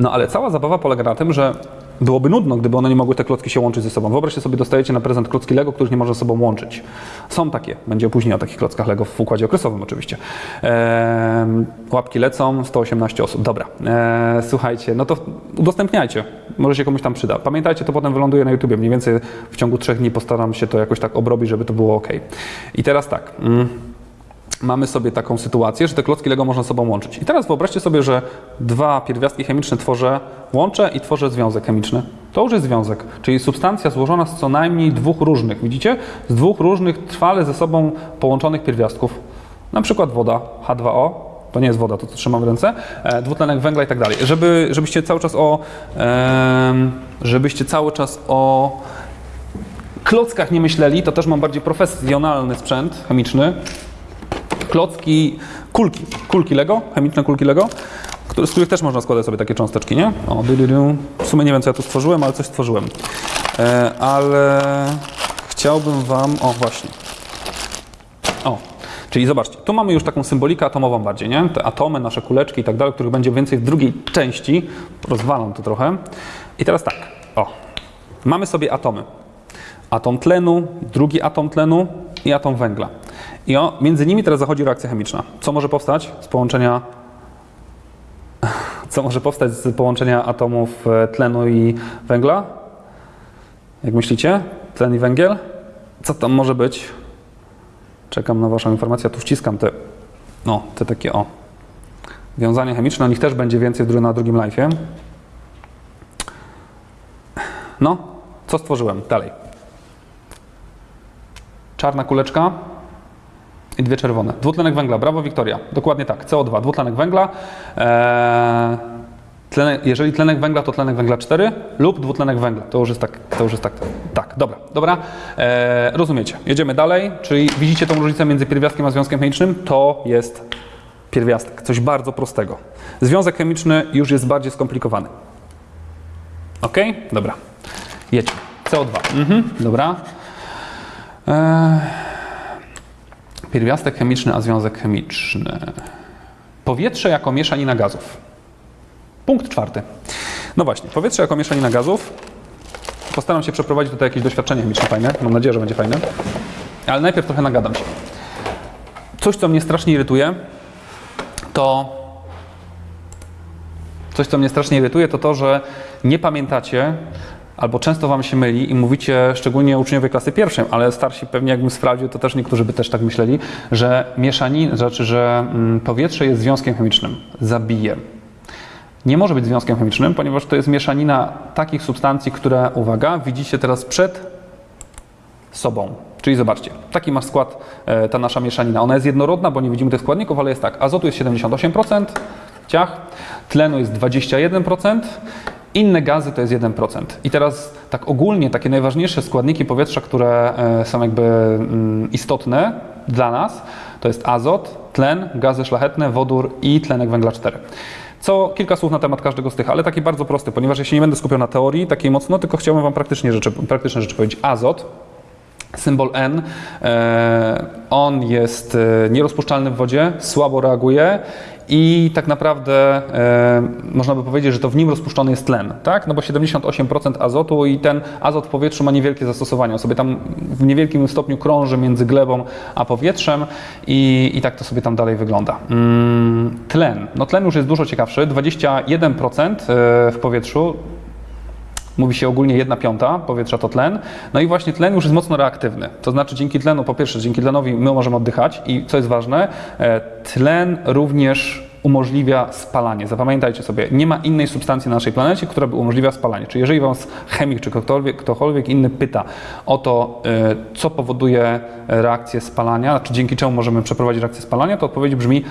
No ale cała zabawa polega na tym, że byłoby nudno, gdyby one nie mogły te klocki się łączyć ze sobą. Wyobraźcie sobie, dostajecie na prezent klocki Lego, których nie można ze sobą łączyć. Są takie. Będzie później o takich klockach Lego w układzie okresowym oczywiście. Eee, łapki lecą, 118 osób. Dobra. Eee, słuchajcie, no to udostępniajcie. Może się komuś tam przyda. Pamiętajcie, to potem wyląduje na YouTubie. Mniej więcej w ciągu trzech dni postaram się to jakoś tak obrobić, żeby to było ok. I teraz tak. Mm mamy sobie taką sytuację, że te klocki Lego można sobą łączyć. I teraz wyobraźcie sobie, że dwa pierwiastki chemiczne tworzę, łączę i tworzę związek chemiczny. To już jest związek, czyli substancja złożona z co najmniej dwóch różnych, widzicie? Z dwóch różnych trwale ze sobą połączonych pierwiastków. Na przykład woda H2O, to nie jest woda, to co trzymam w ręce, e, dwutlenek węgla i tak dalej. Żeby, żebyście cały czas o żebyście cały czas o klockach nie myśleli, to też mam bardziej profesjonalny sprzęt chemiczny, klocki, kulki, kulki Lego, chemiczne kulki Lego, z których też można składać sobie takie cząsteczki, nie? O, dy, dy, dy. W sumie nie wiem, co ja tu stworzyłem, ale coś stworzyłem. E, ale chciałbym Wam, o właśnie. O, czyli zobaczcie, tu mamy już taką symbolikę atomową bardziej, nie? Te atomy, nasze kuleczki i tak dalej, których będzie więcej w drugiej części. Rozwalam to trochę. I teraz tak, o, mamy sobie atomy. Atom tlenu, drugi atom tlenu i atom węgla. I o, między nimi teraz zachodzi reakcja chemiczna. Co może powstać z połączenia co może powstać z połączenia atomów e, tlenu i węgla? Jak myślicie? Tlen i węgiel? Co tam może być? Czekam na Waszą informację. Tu wciskam te, no, te takie o wiązania chemiczne. O nich też będzie więcej na drugim live'ie. No, co stworzyłem? Dalej. Czarna kuleczka i dwie czerwone. Dwutlenek węgla, brawo Wiktoria. Dokładnie tak, CO2, dwutlenek węgla. Eee, tlenek, jeżeli tlenek węgla, to tlenek węgla 4 lub dwutlenek węgla. To już jest tak, to już jest tak. Tak, dobra, dobra. Eee, rozumiecie. Jedziemy dalej, czyli widzicie tą różnicę między pierwiastkiem a związkiem chemicznym? To jest pierwiastek, coś bardzo prostego. Związek chemiczny już jest bardziej skomplikowany. Ok? Dobra. Jedźmy. CO2. Mhm, dobra. Eee, pierwiastek chemiczny, a związek chemiczny. Powietrze jako mieszanina gazów. Punkt czwarty. No właśnie, powietrze jako mieszanina gazów. Postaram się przeprowadzić tutaj jakieś doświadczenie chemiczne fajne. Mam nadzieję, że będzie fajne. Ale najpierw trochę nagadam się. Coś, co mnie strasznie irytuje, to coś, co mnie strasznie irytuje, to to, że nie pamiętacie, albo często Wam się myli i mówicie, szczególnie uczniowie klasy pierwszej, ale starsi pewnie jakbym sprawdził, to też niektórzy by też tak myśleli, że mieszanin, znaczy, że mm, powietrze jest związkiem chemicznym. Zabije. Nie może być związkiem chemicznym, ponieważ to jest mieszanina takich substancji, które, uwaga, widzicie teraz przed sobą. Czyli zobaczcie, taki masz skład, e, ta nasza mieszanina. Ona jest jednorodna, bo nie widzimy tych składników, ale jest tak. Azotu jest 78%, ciach, tlenu jest 21%, inne gazy to jest 1%. I teraz tak ogólnie takie najważniejsze składniki powietrza, które e, są jakby mm, istotne dla nas, to jest azot, tlen, gazy szlachetne, wodór i tlenek węgla 4. Co kilka słów na temat każdego z tych, ale taki bardzo prosty, ponieważ ja się nie będę skupiał na teorii takiej mocno, tylko chciałbym Wam praktycznie rzeczy, praktyczne rzeczy powiedzieć. Azot, symbol N, e, on jest e, nierozpuszczalny w wodzie, słabo reaguje i tak naprawdę e, można by powiedzieć, że to w nim rozpuszczony jest tlen, tak? No bo 78% azotu i ten azot w powietrzu ma niewielkie zastosowanie. On sobie tam w niewielkim stopniu krąży między glebą a powietrzem i, i tak to sobie tam dalej wygląda. Mm, tlen. No tlen już jest dużo ciekawszy. 21% w powietrzu Mówi się ogólnie 1 piąta powietrza to tlen. No i właśnie tlen już jest mocno reaktywny. To znaczy dzięki tlenu, po pierwsze, dzięki tlenowi my możemy oddychać i co jest ważne, e, tlen również umożliwia spalanie. Zapamiętajcie sobie, nie ma innej substancji na naszej planecie, która by umożliwiała spalanie. Czyli jeżeli Was chemik czy ktokolwiek, ktokolwiek inny pyta o to, e, co powoduje reakcję spalania, czy dzięki czemu możemy przeprowadzić reakcję spalania, to odpowiedź brzmi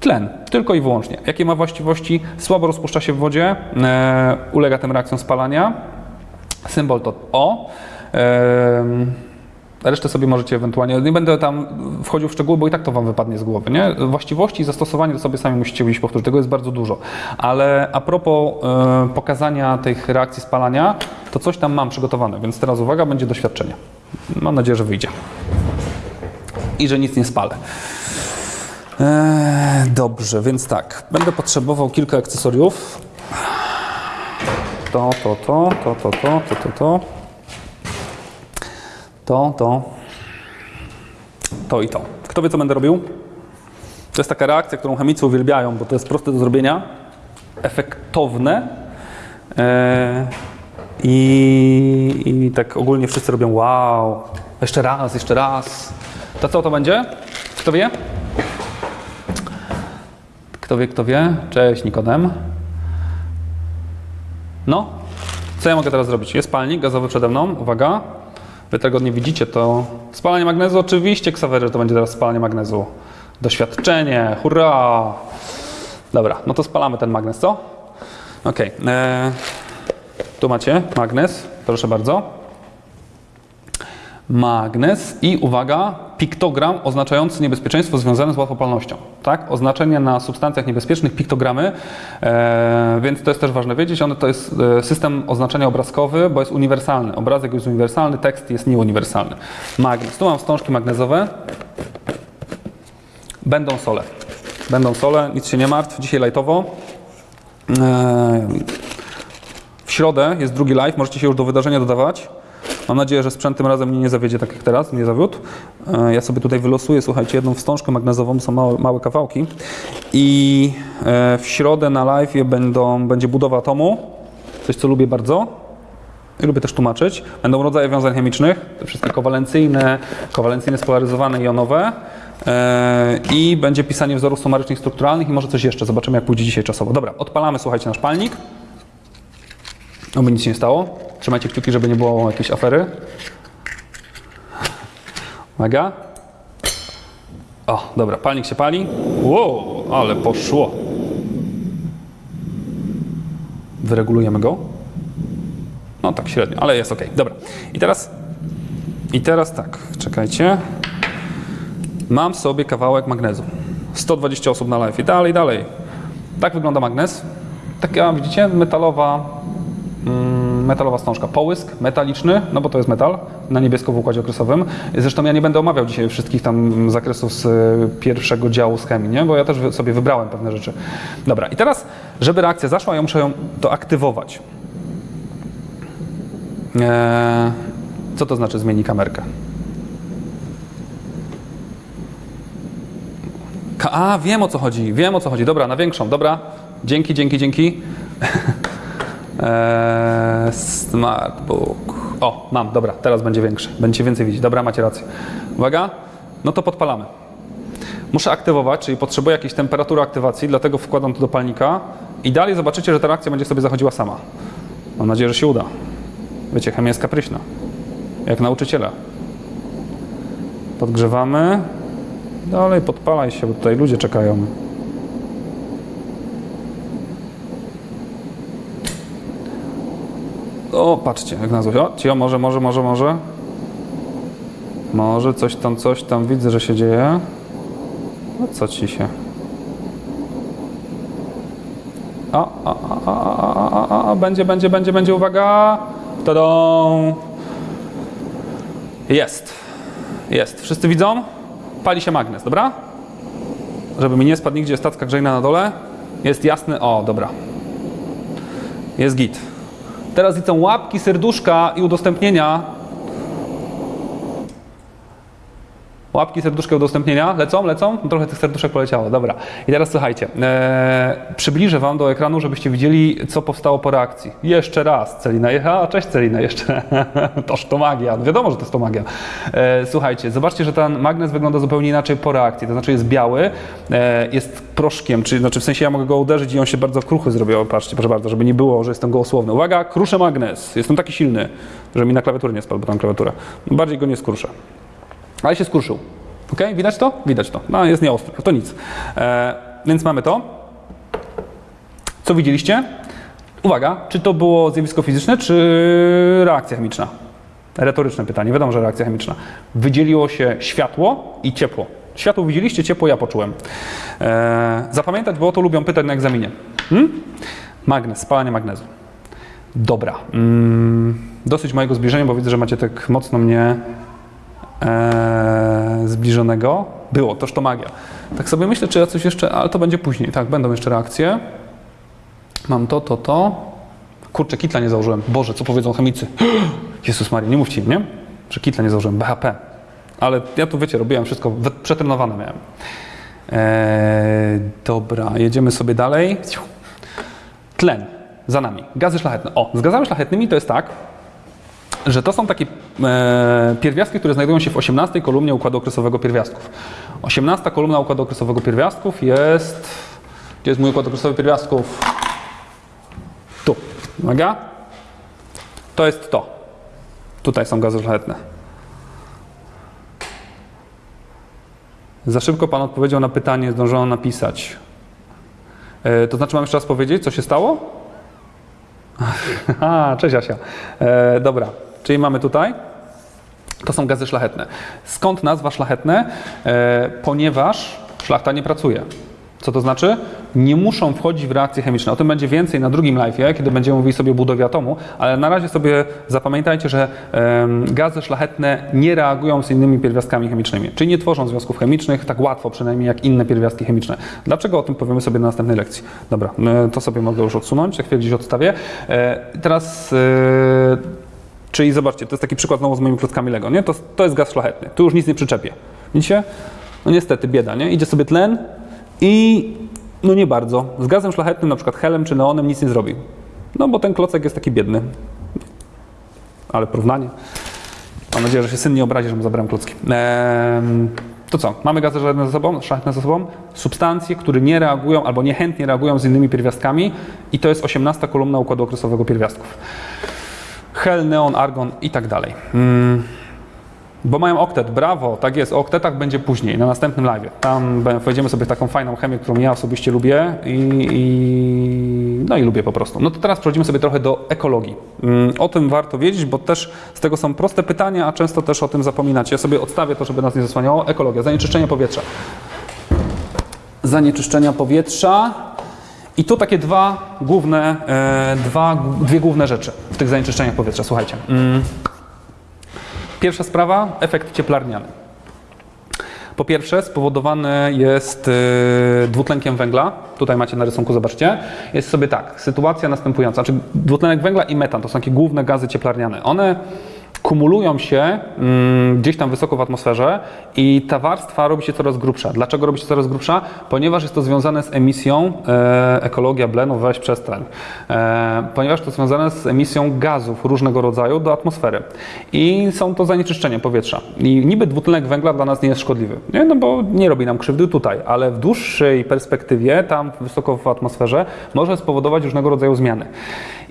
Tlen, tylko i wyłącznie. Jakie ma właściwości? Słabo rozpuszcza się w wodzie, e, ulega tym reakcjom spalania. Symbol to O. E, Resztę sobie możecie ewentualnie, nie będę tam wchodził w szczegóły, bo i tak to Wam wypadnie z głowy, nie? Właściwości i zastosowanie to sobie sami musicie gdzieś powtórzyć, tego jest bardzo dużo. Ale a propos e, pokazania tych reakcji spalania, to coś tam mam przygotowane, więc teraz uwaga, będzie doświadczenie. Mam nadzieję, że wyjdzie. I że nic nie spalę. Eee, dobrze, więc tak, będę potrzebował kilka akcesoriów. To, to, to, to, to, to, to, to, to. To, to. To i to. Kto wie, co będę robił? To jest taka reakcja, którą chemicy uwielbiają, bo to jest proste do zrobienia, efektowne eee, i, i tak ogólnie wszyscy robią wow. Jeszcze raz, jeszcze raz. To co to będzie? Kto wie? Kto wie, kto wie? Cześć Nikodem. No, co ja mogę teraz zrobić? Jest palnik gazowy przede mną, uwaga. Wy tego nie widzicie, to spalanie magnezu, oczywiście Ksawery, to będzie teraz spalanie magnezu. Doświadczenie, hurra! Dobra, no to spalamy ten magnez, co? Ok, eee, tu macie magnes, proszę bardzo. Magnes i uwaga, piktogram oznaczający niebezpieczeństwo związane z łatwopalnością. Tak? Oznaczenie na substancjach niebezpiecznych, piktogramy, e, więc to jest też ważne wiedzieć. One to jest e, system oznaczenia obrazkowy, bo jest uniwersalny. Obrazek jest uniwersalny, tekst jest nieuniwersalny. Magnes. Tu mam wstążki magnezowe. Będą sole. Będą sole, nic się nie martw. Dzisiaj lajtowo. E, w środę jest drugi live, możecie się już do wydarzenia dodawać. Mam nadzieję, że sprzęt tym razem mnie nie zawiedzie tak jak teraz, nie zawiódł. E, Ja sobie tutaj wylosuję, słuchajcie, jedną wstążkę magnezową, są małe, małe kawałki. I e, w środę na live będą, będzie budowa atomu, coś co lubię bardzo. I lubię też tłumaczyć. Będą rodzaje wiązań chemicznych, te wszystkie kowalencyjne, kowalencyjne spolaryzowane, jonowe. E, I będzie pisanie wzorów sumarycznych, strukturalnych i może coś jeszcze. Zobaczymy, jak pójdzie dzisiaj czasowo. Dobra, odpalamy, słuchajcie, nasz palnik. Oby nic się nie stało. Trzymajcie kciuki, żeby nie było jakiejś afery. Uwaga. O, dobra, palnik się pali. Wow, ale poszło. Wyregulujemy go. No tak średnio, ale jest ok. Dobra. I teraz i teraz tak, czekajcie. Mam sobie kawałek magnezu. 120 osób na live i dalej, dalej. Tak wygląda magnes. Taka, widzicie, metalowa metalowa wstążka. Połysk metaliczny, no bo to jest metal, na niebiesko w układzie okresowym. Zresztą ja nie będę omawiał dzisiaj wszystkich tam zakresów z y, pierwszego działu z chemii, nie? bo ja też sobie wybrałem pewne rzeczy. Dobra, i teraz, żeby reakcja zaszła, ja muszę ją to aktywować. Eee, co to znaczy zmieni kamerkę? Ka- A, wiem o co chodzi, wiem o co chodzi. Dobra, na większą, dobra. Dzięki, dzięki, dzięki. Eee, smartbook. O, mam, dobra, teraz będzie większy. Będziecie więcej widzieć. Dobra, macie rację. Uwaga, no to podpalamy. Muszę aktywować, czyli potrzebuję jakiejś temperatury aktywacji, dlatego wkładam to do palnika i dalej zobaczycie, że ta reakcja będzie sobie zachodziła sama. Mam nadzieję, że się uda. Wiecie, chemia jest kapryśna. Jak nauczyciela. Podgrzewamy. Dalej podpalaj się, bo tutaj ludzie czekają. O, patrzcie, jak na. O, cio, może, może, może, może. Może coś tam, coś tam widzę, że się dzieje. No co ci się? O, o, o, o, o, o, będzie, będzie, będzie, będzie, uwaga. Tadą. Jest. Jest. Wszyscy widzą? Pali się magnes, dobra? Żeby mi nie spadł nigdzie stacka grzejna na dole. Jest jasny. O, dobra. Jest git. Teraz widzą łapki, serduszka i udostępnienia. Łapki, serduszka, udostępnienia. Lecą, lecą? No Trochę tych serduszek poleciało, dobra. I teraz słuchajcie, e, przybliżę Wam do ekranu, żebyście widzieli, co powstało po reakcji. Jeszcze raz, Celina. A, cześć Celina, jeszcze. Toż to magia. No wiadomo, że to jest to magia. E, słuchajcie, zobaczcie, że ten magnes wygląda zupełnie inaczej po reakcji. To znaczy jest biały, e, jest proszkiem, czyli znaczy w sensie ja mogę go uderzyć i on się bardzo kruchy zrobił. Patrzcie, proszę bardzo, żeby nie było, że jestem gołosłowny. Uwaga, kruszę magnes. Jestem taki silny, że mi na klawiaturę nie spadł, bo tam klawiaturę. Bardziej go nie skruszę. Ale się skruszył. Ok? Widać to? Widać to. No, jest nieostry, to nic. E, więc mamy to. Co widzieliście? Uwaga, czy to było zjawisko fizyczne, czy reakcja chemiczna? Retoryczne pytanie, wiadomo, że reakcja chemiczna. Wydzieliło się światło i ciepło. Światło widzieliście, ciepło ja poczułem. Eee, zapamiętać, bo o to lubią pytać na egzaminie. Hmm? Magnez, spalanie magnezu. Dobra. Mm, dosyć mojego zbliżenia, bo widzę, że macie tak mocno mnie e, zbliżonego. Było, toż to magia. Tak sobie myślę, czy ja coś jeszcze, ale to będzie później. Tak, będą jeszcze reakcje. Mam to, to, to. Kurczę, kitla nie założyłem. Boże, co powiedzą chemicy? Jezus Maria, nie mówcie im, nie? Że kitla nie założyłem, BHP. Ale ja tu, wiecie, robiłem wszystko, przetrenowane miałem. Eee, dobra, jedziemy sobie dalej. Tlen, za nami. Gazy szlachetne. O, z gazami szlachetnymi to jest tak, że to są takie e, pierwiastki, które znajdują się w 18 kolumnie układu okresowego pierwiastków. 18 kolumna układu okresowego pierwiastków jest... Gdzie jest mój układ okresowy pierwiastków? Tu. Uwaga. To jest to. Tutaj są gazy szlachetne. Za szybko Pan odpowiedział na pytanie, zdążono napisać. E, to znaczy mam jeszcze raz powiedzieć, co się stało? A, cześć Asia. E, dobra, czyli mamy tutaj. To są gazy szlachetne. Skąd nazwa szlachetne? E, ponieważ szlachta nie pracuje. Co to znaczy? Nie muszą wchodzić w reakcje chemiczne. O tym będzie więcej na drugim live'ie, kiedy będziemy mówili sobie o budowie atomu, ale na razie sobie zapamiętajcie, że gazy szlachetne nie reagują z innymi pierwiastkami chemicznymi, czyli nie tworzą związków chemicznych tak łatwo przynajmniej jak inne pierwiastki chemiczne. Dlaczego o tym powiemy sobie na następnej lekcji? Dobra, e, to sobie mogę już odsunąć, za chwilę gdzieś odstawię. E, teraz Czyli zobaczcie, to jest taki przykład znowu z moimi klockami Lego, nie? To, to jest gaz szlachetny. Tu już nic nie przyczepię. Widzicie? No niestety, bieda, nie? Idzie sobie tlen i no nie bardzo. Z gazem szlachetnym, na przykład helem czy neonem nic nie zrobi. No bo ten klocek jest taki biedny. Ale porównanie. Mam nadzieję, że się syn nie obrazi, że mu zabrałem klocki. Ehm, to co? Mamy gazy szlachetne ze sobą, szlachetne ze sobą, substancje, które nie reagują albo niechętnie reagują z innymi pierwiastkami i to jest 18 kolumna układu okresowego pierwiastków. Hel, neon, argon i tak dalej. Mm. Bo mają oktet, brawo, tak jest, o oktetach będzie później, na następnym live. Tam wejdziemy sobie taką fajną chemię, którą ja osobiście lubię i, i no i lubię po prostu. No to teraz przechodzimy sobie trochę do ekologii. Mm, O tym warto wiedzieć, bo też z tego są proste pytania, a często też o tym zapominacie. Ja sobie odstawię to, żeby nas nie zasłaniało. Ekologia, zanieczyszczenie powietrza. Zanieczyszczenia powietrza. I tu takie dwa główne, e, dwa, dwie główne rzeczy w tych zanieczyszczeniach powietrza. Słuchajcie. Mm. Pierwsza sprawa, efekt cieplarniany. Po pierwsze, spowodowany jest y, dwutlenkiem węgla. Tutaj macie na rysunku, zobaczcie. Jest sobie tak, sytuacja następująca. Znaczy, dwutlenek węgla i metan to są takie główne gazy cieplarniane. One kumulują się mm, gdzieś tam wysoko w atmosferze i ta warstwa robi się coraz grubsza. Dlaczego robi się coraz grubsza? Ponieważ jest to związane z emisją, e, ekologia blenu, weź przestań, e, ponieważ to związane z emisją gazów różnego rodzaju do atmosfery. I są to zanieczyszczenia powietrza. I niby dwutlenek węgla dla nas nie jest szkodliwy, nie? No bo nie robi nam krzywdy tutaj, ale w dłuższej perspektywie, tam wysoko w atmosferze, może spowodować różnego rodzaju zmiany.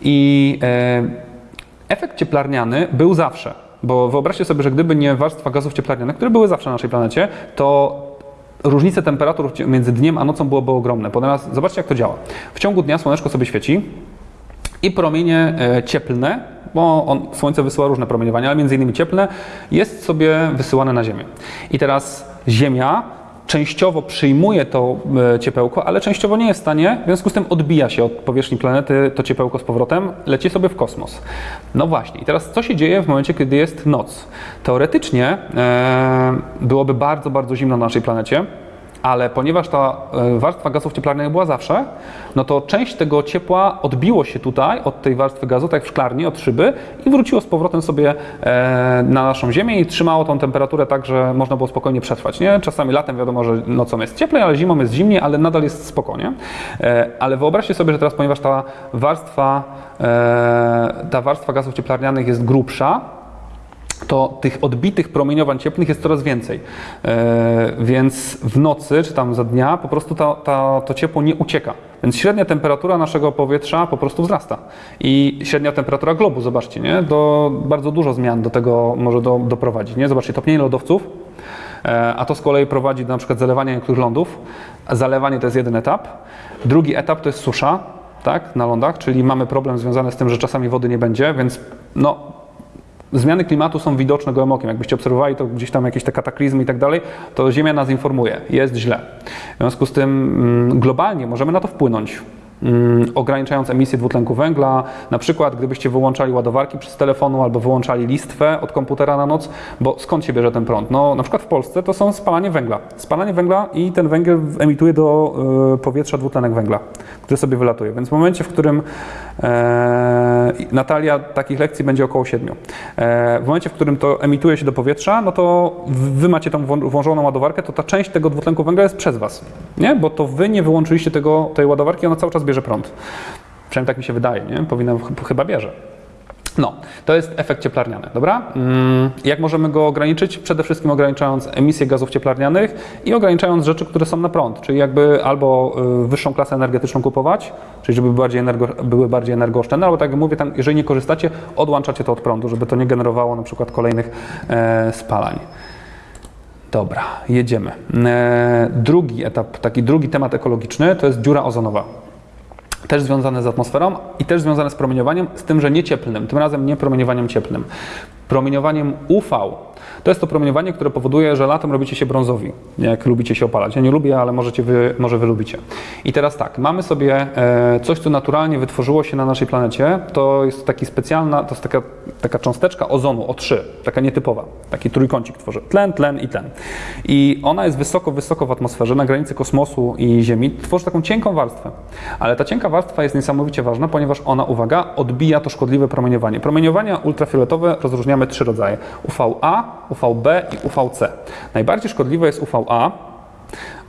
I e, Efekt cieplarniany był zawsze, bo wyobraźcie sobie, że gdyby nie warstwa gazów cieplarnianych, które były zawsze na naszej planecie, to różnice temperatur między dniem a nocą byłyby ogromne. Ponieważ zobaczcie, jak to działa. W ciągu dnia słoneczko sobie świeci i promienie e, cieplne, bo on, słońce wysyła różne promieniowania, ale między innymi cieplne, jest sobie wysyłane na Ziemię. I teraz Ziemia częściowo przyjmuje to e, ciepełko, ale częściowo nie jest w stanie, w związku z tym odbija się od powierzchni planety to ciepełko z powrotem, leci sobie w kosmos. No właśnie, i teraz co się dzieje w momencie, kiedy jest noc? Teoretycznie e, byłoby bardzo, bardzo zimno na naszej planecie, ale ponieważ ta e, warstwa gazów cieplarnianych była zawsze, no to część tego ciepła odbiło się tutaj od tej warstwy gazu, tak jak w szklarni, od szyby i wróciło z powrotem sobie e, na naszą Ziemię i trzymało tą temperaturę tak, że można było spokojnie przetrwać. Nie? Czasami latem wiadomo, że nocą jest cieplej, ale zimą jest zimniej, ale nadal jest spokojnie. E, ale wyobraźcie sobie, że teraz, ponieważ ta warstwa, ta warstwa gazów cieplarnianych jest grubsza, to tych odbitych promieniowań cieplnych jest coraz więcej. E, więc w nocy czy tam za dnia po prostu ta, to ciepło nie ucieka. Więc średnia temperatura naszego powietrza po prostu wzrasta. I średnia temperatura globu, zobaczcie, nie? Do, bardzo dużo zmian do tego może do, doprowadzić. Nie? Zobaczcie, topnienie lodowców, e, a to z kolei prowadzi do na przykład zalewania niektórych lądów. Zalewanie to jest jeden etap. Drugi etap to jest susza, tak, na lądach, czyli mamy problem związany z tym, że czasami wody nie będzie, więc no, zmiany klimatu są widoczne gołym okiem. Jakbyście obserwowali to gdzieś tam jakieś te kataklizmy i tak dalej, to Ziemia nas informuje, jest źle. W związku z tym mm, globalnie możemy na to wpłynąć. Mm, Ograniczając emisję dwutlenku węgla, na przykład gdybyście wyłączali ładowarki przez telefonu albo wyłączali listwę od komputera na noc, bo skąd się bierze ten prąd? No, na przykład w Polsce to są spalanie węgla. Spalanie węgla i ten węgiel emituje do y, powietrza dwutlenek węgla, który sobie wylatuje. Więc w momencie, w którym e, Natalia takich lekcji będzie około 7. E, w momencie, w którym to emituje się do powietrza, no to wy macie tą włą- włożoną ładowarkę, to ta część tego dwutlenku węgla jest przez was, nie? Bo to wy nie wyłączyliście tego, tej ładowarki, ona cały czas bierze prąd. Przynajmniej tak mi się wydaje, nie? Powinna, ch- chyba bierze. No, to jest efekt cieplarniany, dobra? Mm, Jak możemy go ograniczyć? Przede wszystkim ograniczając emisję gazów cieplarnianych i ograniczając rzeczy, które są na prąd, czyli jakby albo y, wyższą klasę energetyczną kupować, czyli żeby bardziej, energo, były bardziej energooszczędne, albo tak jak mówię, tam, jeżeli nie korzystacie, odłączacie to od prądu, żeby to nie generowało na przykład kolejnych e, spalań. Dobra, jedziemy. E, drugi etap, taki drugi temat ekologiczny to jest dziura ozonowa też związane z atmosferą i też związane z promieniowaniem, z tym, że nie cieplnym, tym razem nie promieniowaniem cieplnym. Promieniowaniem UV. To jest to promieniowanie, które powoduje, że latem robicie się brązowi, jak lubicie się opalać. Ja nie lubię, ale możecie wy, może wy lubicie. I teraz tak, mamy sobie e, coś, co naturalnie wytworzyło się na naszej planecie. To jest taki specjalna, to jest taka, taka cząsteczka ozonu O3, taka nietypowa. Taki trójkącik tworzy. Tlen, tlen i tlen. I ona jest wysoko, wysoko w atmosferze, na granicy kosmosu i Ziemi. Tworzy taką cienką warstwę. Ale ta cienka warstwa jest niesamowicie ważna, ponieważ ona, uwaga, odbija to szkodliwe promieniowanie. Promieniowania ultrafioletowe rozróżniamy trzy rodzaje. UVA, UVB i UVC. Najbardziej szkodliwe jest UVA,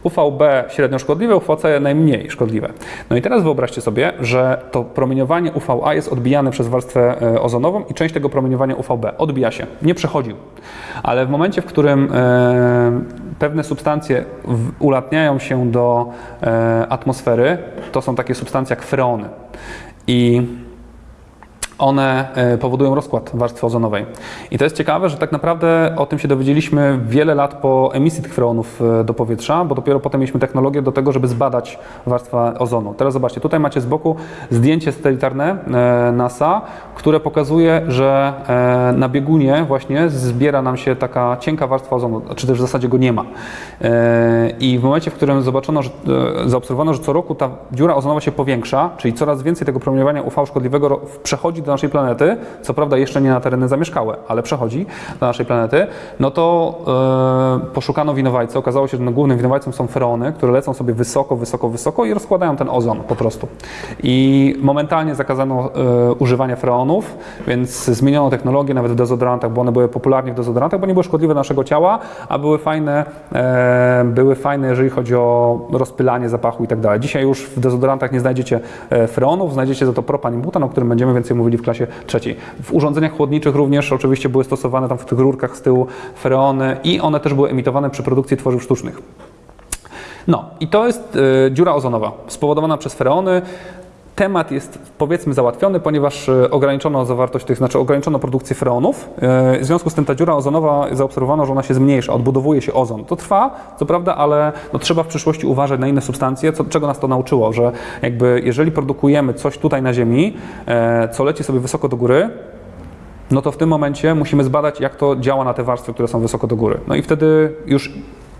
UVB średnio szkodliwe, UVC najmniej szkodliwe. No i teraz wyobraźcie sobie, że to promieniowanie UVA jest odbijane przez warstwę e, ozonową i część tego promieniowania UVB odbija się, nie przechodzi. Ale w momencie, w którym e, pewne substancje ulatniają się do e, atmosfery, to są takie substancje jak freony. I one e, powodują rozkład warstwy ozonowej. I to jest ciekawe, że tak naprawdę o tym się dowiedzieliśmy wiele lat po emisji tych freonów e, do powietrza, bo dopiero potem mieliśmy technologię do tego, żeby zbadać warstwę ozonu. Teraz zobaczcie, tutaj macie z boku zdjęcie satelitarne e, NASA, które pokazuje, że na biegunie właśnie zbiera nam się taka cienka warstwa ozonu, czy też w zasadzie go nie ma. I w momencie, w którym zobaczono, że, zaobserwowano, że co roku ta dziura ozonowa się powiększa, czyli coraz więcej tego promieniowania UV szkodliwego przechodzi do naszej planety, co prawda jeszcze nie na tereny zamieszkałe, ale przechodzi do naszej planety, no to e, poszukano winowajcy. Okazało się, że no, głównym winowajcą są freony, które lecą sobie wysoko, wysoko, wysoko i rozkładają ten ozon po prostu. I momentalnie zakazano e, używania freonów, więc zmieniono technologię nawet w dezodorantach, bo one były popularnie w dezodorantach, bo nie były szkodliwe dla naszego ciała, a były fajne, e, były fajne, jeżeli chodzi o rozpylanie zapachu i tak dalej. Dzisiaj już w dezodorantach nie znajdziecie freonów, znajdziecie za to propan i butan, o którym będziemy więcej mówili w klasie trzeciej. W urządzeniach chłodniczych również oczywiście były stosowane tam w tych rurkach z tyłu freony i one też były emitowane przy produkcji tworzyw sztucznych. No i to jest e, dziura ozonowa spowodowana przez freony. Temat jest powiedzmy załatwiony, ponieważ e, ograniczono zawartość tych, znaczy ograniczono produkcję freonów. E, W związku z tym ta dziura ozonowa zaobserwowano, że ona się zmniejsza, odbudowuje się ozon. To trwa, co prawda, ale no, trzeba w przyszłości uważać na inne substancje, co, czego nas to nauczyło, że jakby jeżeli produkujemy coś tutaj na Ziemi, e, co leci sobie wysoko do góry, no to w tym momencie musimy zbadać, jak to działa na te warstwy, które są wysoko do góry. No i wtedy już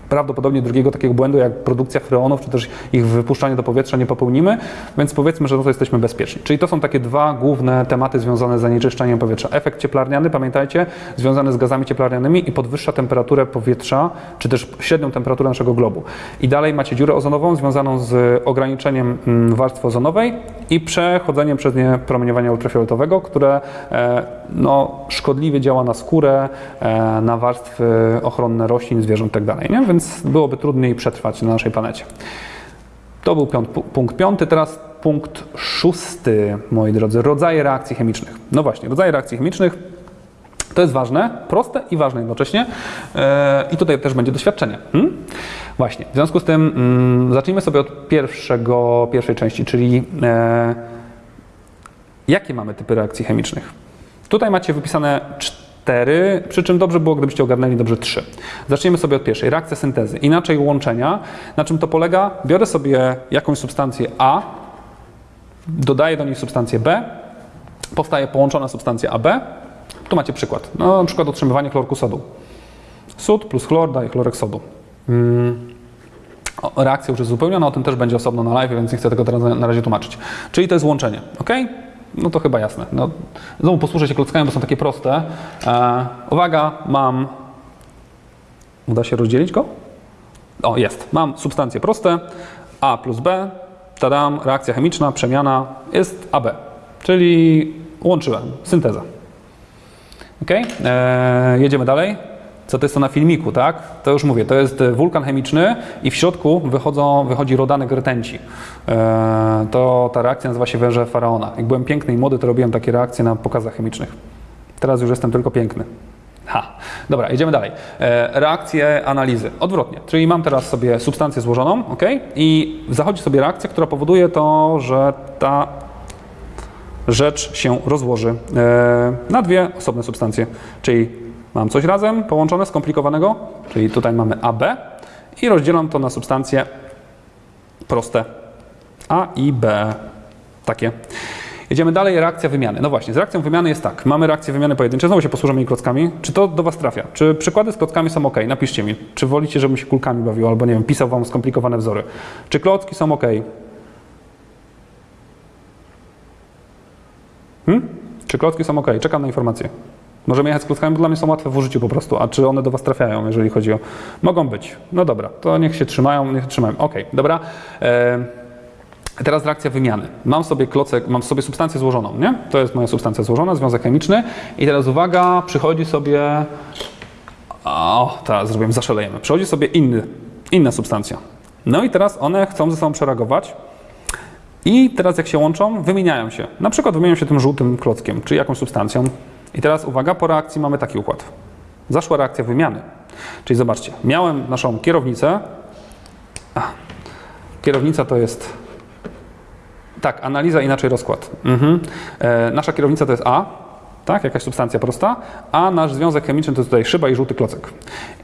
prawdopodobnie drugiego takiego błędu, jak produkcja freonów, czy też ich wypuszczanie do powietrza nie popełnimy, więc powiedzmy, że no to jesteśmy bezpieczni. Czyli to są takie dwa główne tematy związane z zanieczyszczeniem powietrza. Efekt cieplarniany, pamiętajcie, związany z gazami cieplarnianymi i podwyższa temperaturę powietrza, czy też średnią temperaturę naszego globu. I dalej macie dziurę ozonową związaną z ograniczeniem mm, warstwy ozonowej i przechodzeniem przez nie promieniowania ultrafioletowego, które e, no, szkodliwie działa na skórę, e, na warstwy ochronne roślin, zwierząt itd. Nie? Więc byłoby trudniej przetrwać na naszej planecie. To był piąt, pu- punkt piąty, teraz punkt szósty, moi drodzy, rodzaje reakcji chemicznych. No właśnie, rodzaje reakcji chemicznych to jest ważne, proste i ważne jednocześnie. E, I tutaj też będzie doświadczenie. Hmm? Właśnie, w związku z tym mm, zacznijmy sobie od pierwszego, pierwszej części, czyli e, jakie mamy typy reakcji chemicznych. Tutaj macie wypisane cztery, przy czym dobrze było, gdybyście ogarnęli dobrze trzy. Zacznijmy sobie od pierwszej, reakcja syntezy, inaczej łączenia. Na czym to polega? Biorę sobie jakąś substancję A, dodaję do niej substancję B, powstaje połączona substancja AB, Tu macie przykład. No, na przykład otrzymywanie chlorku sodu. Sód plus chlor daje chlorek sodu. Mm. O, Reakcja już jest uzupełniona, o tym też będzie osobno na live, więc nie chcę tego teraz na razie tłumaczyć. Czyli to jest łączenie, ok? No to chyba jasne. No, znowu posłużę się klockami, bo są takie proste. E, uwaga, mam... Uda się rozdzielić go? O, jest. Mam substancje proste, A plus B, tadam, reakcja chemiczna, przemiana, jest AB, czyli łączyłem, synteza. Ok, eee, jedziemy dalej. Co to jest to na filmiku, tak? To już mówię, to jest e, wulkan chemiczny i w środku wychodzą, wychodzi rodanek rtęci. Eee, to ta reakcja nazywa się węże faraona. Jak byłem piękny i młody, to robiłem takie reakcje na pokazach chemicznych. Teraz już jestem tylko piękny. Ha, dobra, idziemy dalej. E, reakcje analizy. Odwrotnie, czyli mam teraz sobie substancję złożoną, ok? I zachodzi sobie reakcja, która powoduje to, że ta rzecz się rozłoży e, na dwie osobne substancje. Czyli mam coś razem połączone, skomplikowanego, czyli tutaj mamy AB i rozdzielam to na substancje proste A i B. Takie. Jedziemy dalej, reakcja wymiany. No właśnie, z reakcją wymiany jest tak. Mamy reakcję wymiany pojedyncze, znowu się posłużę mi klockami. Czy to do Was trafia? Czy przykłady z klockami są ok? Napiszcie mi. Czy wolicie, żebym się kulkami bawił, albo nie wiem, pisał Wam skomplikowane wzory? Czy klocki są ok? Hmm? Czy klocki są ok? Czekam na informację. Możemy jechać z klockami, bo dla mnie są łatwe w użyciu po prostu. A czy one do Was trafiają, jeżeli chodzi o... Mogą być. No dobra, to niech się trzymają, niech trzymają. Ok, dobra. E... Teraz reakcja wymiany. Mam sobie klocek, mam sobie substancję złożoną, nie? To jest moja substancja złożona, związek chemiczny. I teraz uwaga, przychodzi sobie. O, teraz zrobiłem, zaszalejemy. Przychodzi sobie inny, inna substancja. No i teraz one chcą ze sobą przereagować. I teraz jak się łączą, wymieniają się. Na przykład wymieniają się tym żółtym klockiem, czy jakąś substancją. I teraz uwaga, po reakcji mamy taki układ. Zaszła reakcja wymiany. Czyli zobaczcie, miałem naszą kierownicę. A, kierownica to jest tak, analiza, inaczej rozkład. Mhm. E, nasza kierownica to jest A, tak, jakaś substancja prosta, a nasz związek chemiczny to jest tutaj szyba i żółty klocek.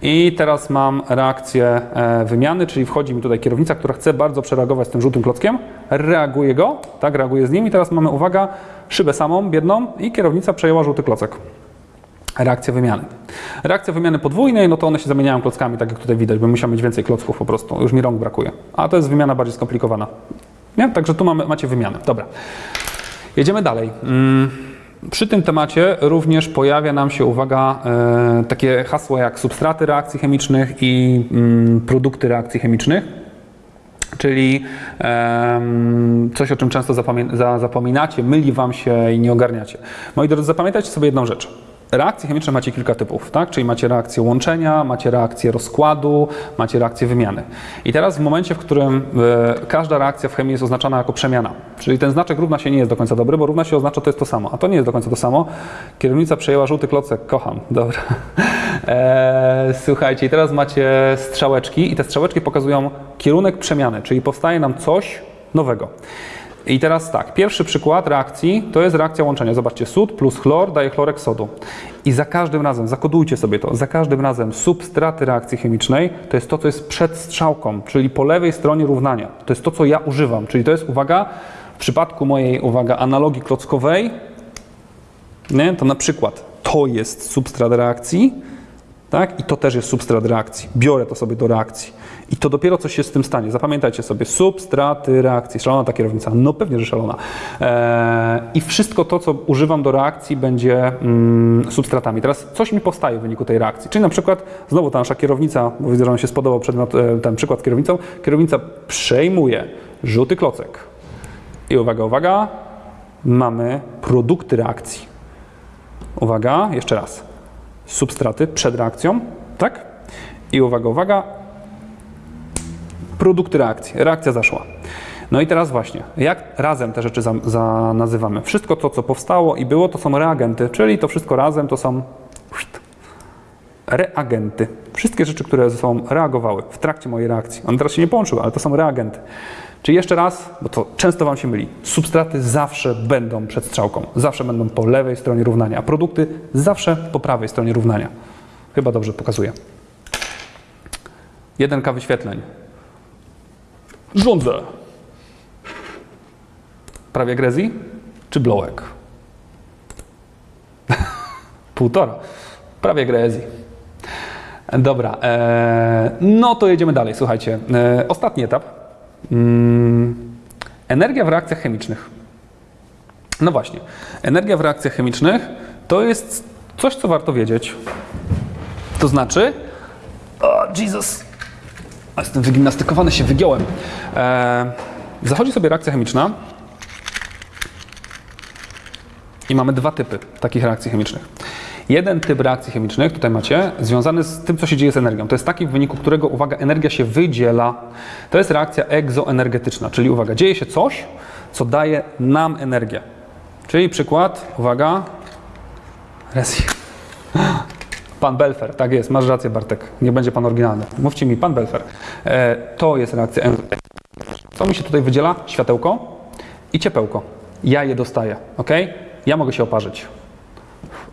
I teraz mam reakcję e, wymiany, czyli wchodzi mi tutaj kierownica, która chce bardzo przereagować z tym żółtym klockiem, reaguje go, tak, reaguje z nim i teraz mamy, uwaga, szybę samą, biedną i kierownica przejęła żółty klocek. Reakcja wymiany. Reakcja wymiany podwójnej, no to one się zamieniają klockami, tak jak tutaj widać, bo musiał mieć więcej klocków po prostu, już mi rąk brakuje. A to jest wymiana bardziej skomplikowana. Nie? Także tu mamy, macie wymianę. Dobra. Jedziemy dalej. Mm, Przy tym temacie również pojawia nam się, uwaga, e, takie hasła jak substraty reakcji chemicznych i mm, produkty reakcji chemicznych. Czyli coś, o czym często zapominacie, myli Wam się i nie ogarniacie. Moi drodzy, zapamiętajcie sobie jedną rzecz. Reakcje chemiczne macie kilka typów, tak? Czyli macie reakcję łączenia, macie reakcję rozkładu, macie reakcję wymiany. I teraz w momencie, w którym e, każda reakcja w chemii jest oznaczana jako przemiana, czyli ten znaczek równa się nie jest do końca dobry, bo równa się oznacza to jest to samo, a to nie jest do końca to samo. Kierownica przejęła żółty klocek, kocham, dobra. E, słuchajcie, i teraz macie strzałeczki i te strzałeczki pokazują kierunek przemiany, czyli powstaje nam coś nowego. I teraz tak, pierwszy przykład reakcji to jest reakcja łączenia. Zobaczcie, sód plus chlor daje chlorek sodu. I za każdym razem, zakodujcie sobie to, za każdym razem substraty reakcji chemicznej to jest to, co jest przed strzałką, czyli po lewej stronie równania. To jest to, co ja używam, czyli to jest, uwaga, w przypadku mojej, uwaga, analogii klockowej, nie, to na przykład to jest substrat reakcji, tak? I to też jest substrat reakcji. Biorę to sobie do reakcji. I to dopiero coś się z tym stanie. Zapamiętajcie sobie, substraty reakcji. Szalona ta kierownica? No pewnie, że szalona. Eee, I wszystko to, co używam do reakcji, będzie mm, substratami. Teraz coś mi powstaje w wyniku tej reakcji. Czyli na przykład, znowu ta nasza kierownica, bo widzę, że nam się spodobał przedmiot, e, ten przykład z kierownicą. Kierownica przejmuje żółty klocek. I uwaga, uwaga, mamy produkty reakcji. Uwaga, jeszcze raz substraty przed reakcją, tak? I uwaga, uwaga, produkty reakcji. Reakcja zaszła. No i teraz właśnie, jak razem te rzeczy za, za nazywamy? Wszystko to, co powstało i było, to są reagenty, czyli to wszystko razem to są reagenty. Wszystkie rzeczy, które ze sobą reagowały w trakcie mojej reakcji. One teraz się nie połączyły, ale to są reagenty. Czyli jeszcze raz, bo to często Wam się myli, substraty zawsze będą przed strzałką, zawsze będą po lewej stronie równania, a produkty zawsze po prawej stronie równania. Chyba dobrze pokazuję. 1K wyświetleń. Rządzę. Prawie grezji czy blowek? Półtora. Prawie grezji. Dobra, e, no to jedziemy dalej. Słuchajcie, e, ostatni etap. Mm, energia w reakcjach chemicznych. No właśnie, energia w reakcjach chemicznych to jest coś, co warto wiedzieć. To znaczy, o Jesus, jestem wygimnastykowany, się wygiąłem. E, zachodzi sobie reakcja chemiczna i mamy dwa typy takich reakcji chemicznych. Jeden typ reakcji chemicznych, tutaj macie, związany z tym, co się dzieje z energią. To jest taki, w wyniku którego, uwaga, energia się wydziela. To jest reakcja egzoenergetyczna, czyli uwaga, dzieje się coś, co daje nam energię. Czyli przykład, uwaga, Resi. Pan Belfer, tak jest, masz rację Bartek, nie będzie pan oryginalny. Mówcie mi, pan Belfer. E, to jest reakcja. Co mi się tutaj wydziela? Światełko i ciepełko. Ja je dostaję, ok? Ja mogę się oparzyć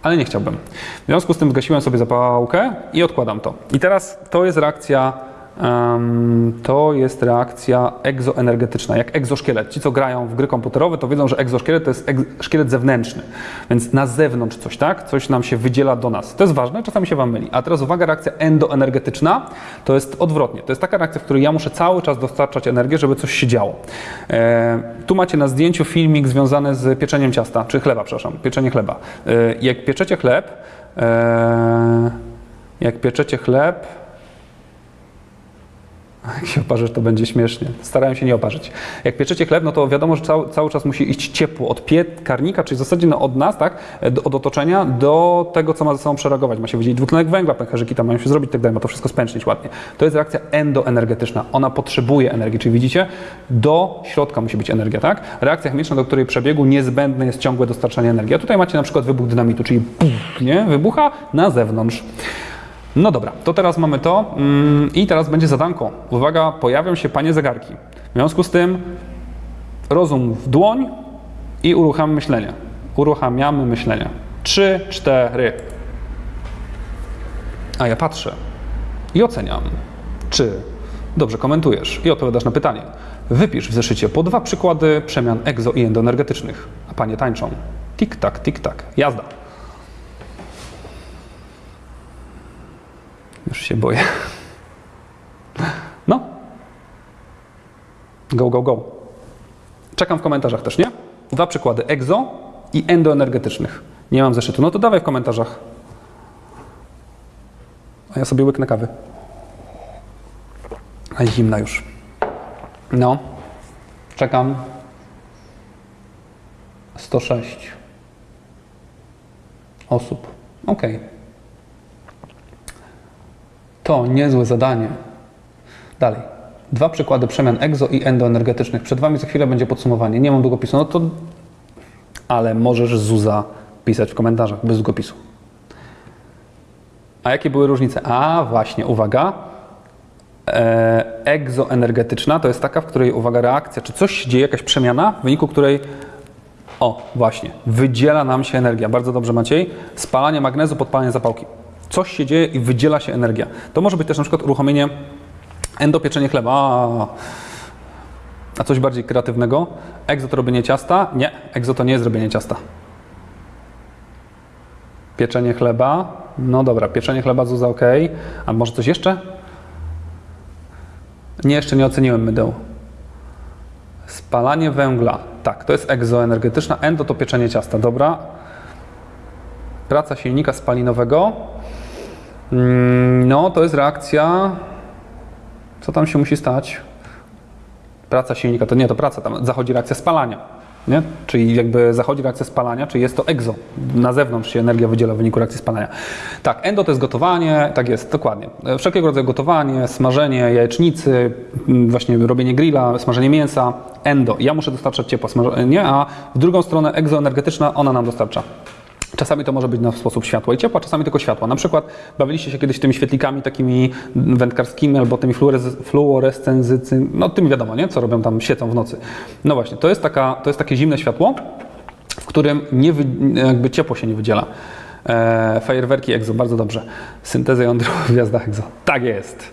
ale nie chciałbym. W związku z tym zgasiłem sobie zapałkę i odkładam to. I teraz to jest reakcja, to jest reakcja egzoenergetyczna, jak egzoszkielet. Ci, co grają w gry komputerowe, to wiedzą, że egzoszkielet to jest szkielet zewnętrzny, więc na zewnątrz coś, tak? Coś nam się wydziela do nas. To jest ważne, czasami się Wam myli. A teraz uwaga, reakcja endoenergetyczna to jest odwrotnie. To jest taka reakcja, w której ja muszę cały czas dostarczać energię, żeby coś się działo. E, tu macie na zdjęciu filmik związany z pieczeniem ciasta, czy chleba, przepraszam, pieczenie chleba. E, jak pieczecie chleb, e, jak pieczecie chleb, jak się oparzysz, to będzie śmiesznie. Starałem się nie oparzyć. Jak pieczecie chleb, no to wiadomo, że cały, cały czas musi iść ciepło od piekarnika, czyli w zasadzie no od nas, tak, do, od otoczenia, do tego, co ma ze sobą przereagować. Ma się wydzielić dwutlenek węgla, pęcherzyki tam mają się zrobić, tak dalej, ma to wszystko spęcznić ładnie. To jest reakcja endoenergetyczna. Ona potrzebuje energii, czyli widzicie, do środka musi być energia, tak? Reakcja chemiczna, do której przebiegu niezbędne jest ciągłe dostarczanie energii. A tutaj macie na przykład wybuch dynamitu, czyli puf, nie? wybucha na zewnątrz. No dobra, to teraz mamy to mm, i teraz będzie zadanko. Uwaga, pojawią się panie zegarki. W związku z tym rozum w dłoń i uruchamiamy myślenie. Uruchamiamy myślenie. Trzy, cztery. A ja patrzę i oceniam, czy dobrze komentujesz i odpowiadasz na pytanie. Wypisz w zeszycie po dwa przykłady przemian egzo i endoenergetycznych, a panie tańczą. Tik-tak, tik-tak. Jazda. Już się boję. No. Go, go, go. Czekam w komentarzach też, nie? Dwa przykłady egzo i endoenergetycznych. Nie mam zeszytu. No to dawaj w komentarzach. A ja sobie łyknę kawy. A zimna już. No. Czekam. 106 osób. Okej. To niezłe zadanie. Dalej. Dwa przykłady przemian egzo i endoenergetycznych. Przed Wami za chwilę będzie podsumowanie. Nie mam długopisu, no to... Ale możesz Zuza pisać w komentarzach bez długopisu. A jakie były różnice? A właśnie, uwaga. Egzoenergetyczna to jest taka, w której, uwaga, reakcja, czy coś się dzieje, jakaś przemiana, w wyniku której o, właśnie. Wydziela nam się energia. Bardzo dobrze, Maciej. Spalanie magnezu, podpalanie zapałki. Coś się dzieje i wydziela się energia. To może być też na przykład uruchomienie endopieczenie chleba. A, coś bardziej kreatywnego? Egzo to robienie ciasta? Nie, egzo to nie jest robienie ciasta. Pieczenie chleba? No dobra, pieczenie chleba Zuza ok. A może coś jeszcze? Nie, jeszcze nie oceniłem mydeł. Spalanie węgla. Tak, to jest egzoenergetyczna. Endo to pieczenie ciasta. Dobra. Praca silnika spalinowego. Mm, No, to jest reakcja. Co tam się musi stać? Praca silnika. To nie, to praca. Tam zachodzi reakcja spalania. Nie? Czyli jakby zachodzi reakcja spalania, czyli jest to egzo. Na zewnątrz się energia wydziela w wyniku reakcji spalania. Tak, endo to jest gotowanie, tak jest, dokładnie. E, Wszelkiego rodzaju gotowanie, smażenie jajecznicy, m, właśnie robienie grilla, smażenie mięsa. Endo. Ja muszę dostarczać ciepła, smażenie, a w drugą stronę egzoenergetyczna, ona nam dostarcza. Czasami to może być na sposób światła i ciepła, czasami tylko światła. Na przykład bawiliście się kiedyś tymi świetlikami takimi wędkarskimi albo tymi fluorescencyjnymi, no tymi wiadomo, nie? Co robią tam, świecą w nocy. No właśnie, to jest, taka, to jest takie zimne światło, w którym nie wy, jakby ciepło się nie wydziela. E, fajerwerki EXO, bardzo dobrze. Syntezę jądrową w gwiazdach EXO. Tak jest.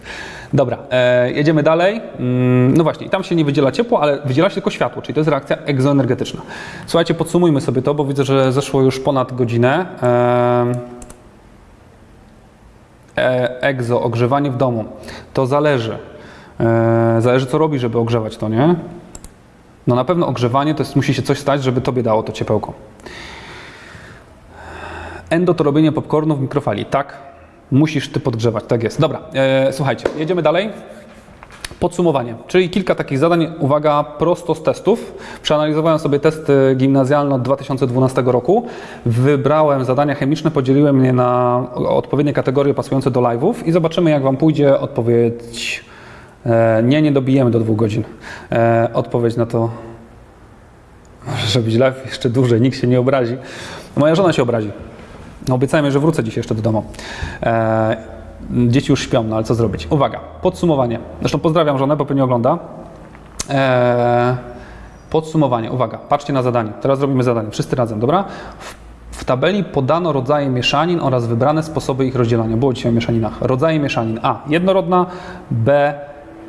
Dobra, e, jedziemy dalej. Mm, no właśnie, tam się nie wydziela ciepło, ale wydziela się tylko światło, czyli to jest reakcja egzoenergetyczna. Słuchajcie, podsumujmy sobie to, bo widzę, że zeszło już ponad godzinę. E, E, egzo, ogrzewanie w domu. To zależy. E, zależy, co robi, żeby ogrzewać to, nie? No na pewno ogrzewanie to jest, musi się coś stać, żeby tobie dało to ciepełko. Endo to robienie popcornu w mikrofali. Tak, musisz ty podgrzewać, tak jest. Dobra, e, słuchajcie, jedziemy dalej. Podsumowanie, czyli kilka takich zadań, uwaga, prosto z testów. Przeanalizowałem sobie testy gimnazjalne od 2012 roku. Wybrałem zadania chemiczne, podzieliłem je na odpowiednie kategorie pasujące do live'ów i zobaczymy, jak Wam pójdzie odpowiedź. E, nie, nie dobijemy do dwóch godzin. E, odpowiedź na to może być live jeszcze dłużej, nikt się nie obrazi. Moja żona się obrazi. No, obiecałem jej, że wrócę dziś jeszcze do domu. E, dzieci już śpią, no ale co zrobić? Uwaga, podsumowanie. Zresztą pozdrawiam żonę, bo pewnie ogląda. E, podsumowanie, uwaga, patrzcie na zadanie. Teraz robimy zadanie, wszyscy razem, dobra? W, tabeli podano rodzaje mieszanin oraz wybrane sposoby ich rozdzielania. Było dzisiaj o mieszaninach. Rodzaje mieszanin A. Jednorodna, B.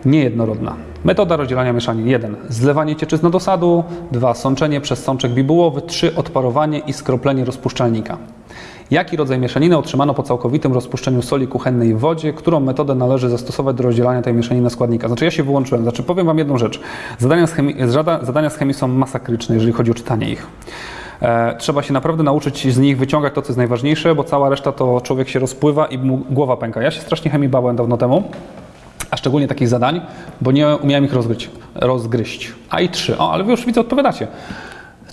Niejednorodna. Metoda rozdzielania mieszanin 1. Zlewanie cieczyzny do sadu. 2. Sączenie przez sączek bibułowy. 3. Odparowanie i skroplenie rozpuszczalnika. Jaki rodzaj mieszaniny otrzymano po całkowitym rozpuszczeniu soli kuchennej w wodzie? Którą metodę należy zastosować do rozdzielania tej mieszaniny na składnika? Znaczy ja się wyłączyłem. Znaczy powiem Wam jedną rzecz. Zadania z chemii, zada- zadania z chemii są masakryczne, jeżeli chodzi o czytanie ich. E, trzeba się naprawdę nauczyć z nich wyciągać to, co jest najważniejsze, bo cała reszta to człowiek się rozpływa i mu głowa pęka. Ja się strasznie chemii bałem dawno temu a szczególnie takich zadań, bo nie umiałem ich rozgryźć. rozgryźć. A i trzy. O, ale wy już widzę, odpowiadacie.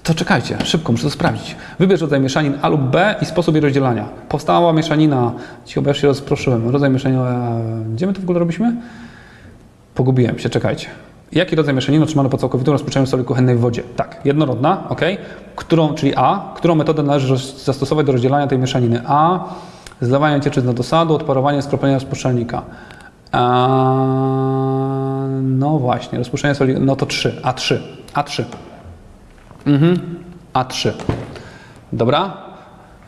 To czekajcie, szybko, muszę to sprawdzić. Wybierz rodzaj mieszanin A lub B i sposób jej rozdzielania. Powstała mieszanina, bo ja się rozproszyłem. Rodzaj mieszaniny, gdzie my to w ogóle robiliśmy? Pogubiłem się, czekajcie. Jaki rodzaj mieszaniny otrzymano po całkowitym rozpuszczeniu soli kuchennej w wodzie? Tak, jednorodna, ok. Którą, czyli A. Którą metodę należy zastosować do rozdzielania tej mieszaniny? A. Zlewanie cieczyzny do sadu, odparowanie, skroplenie rozpuszczalnika. A, no właśnie, rozpuszczenie soli, no to 3, A3, A3. Mhm, A3. Dobra.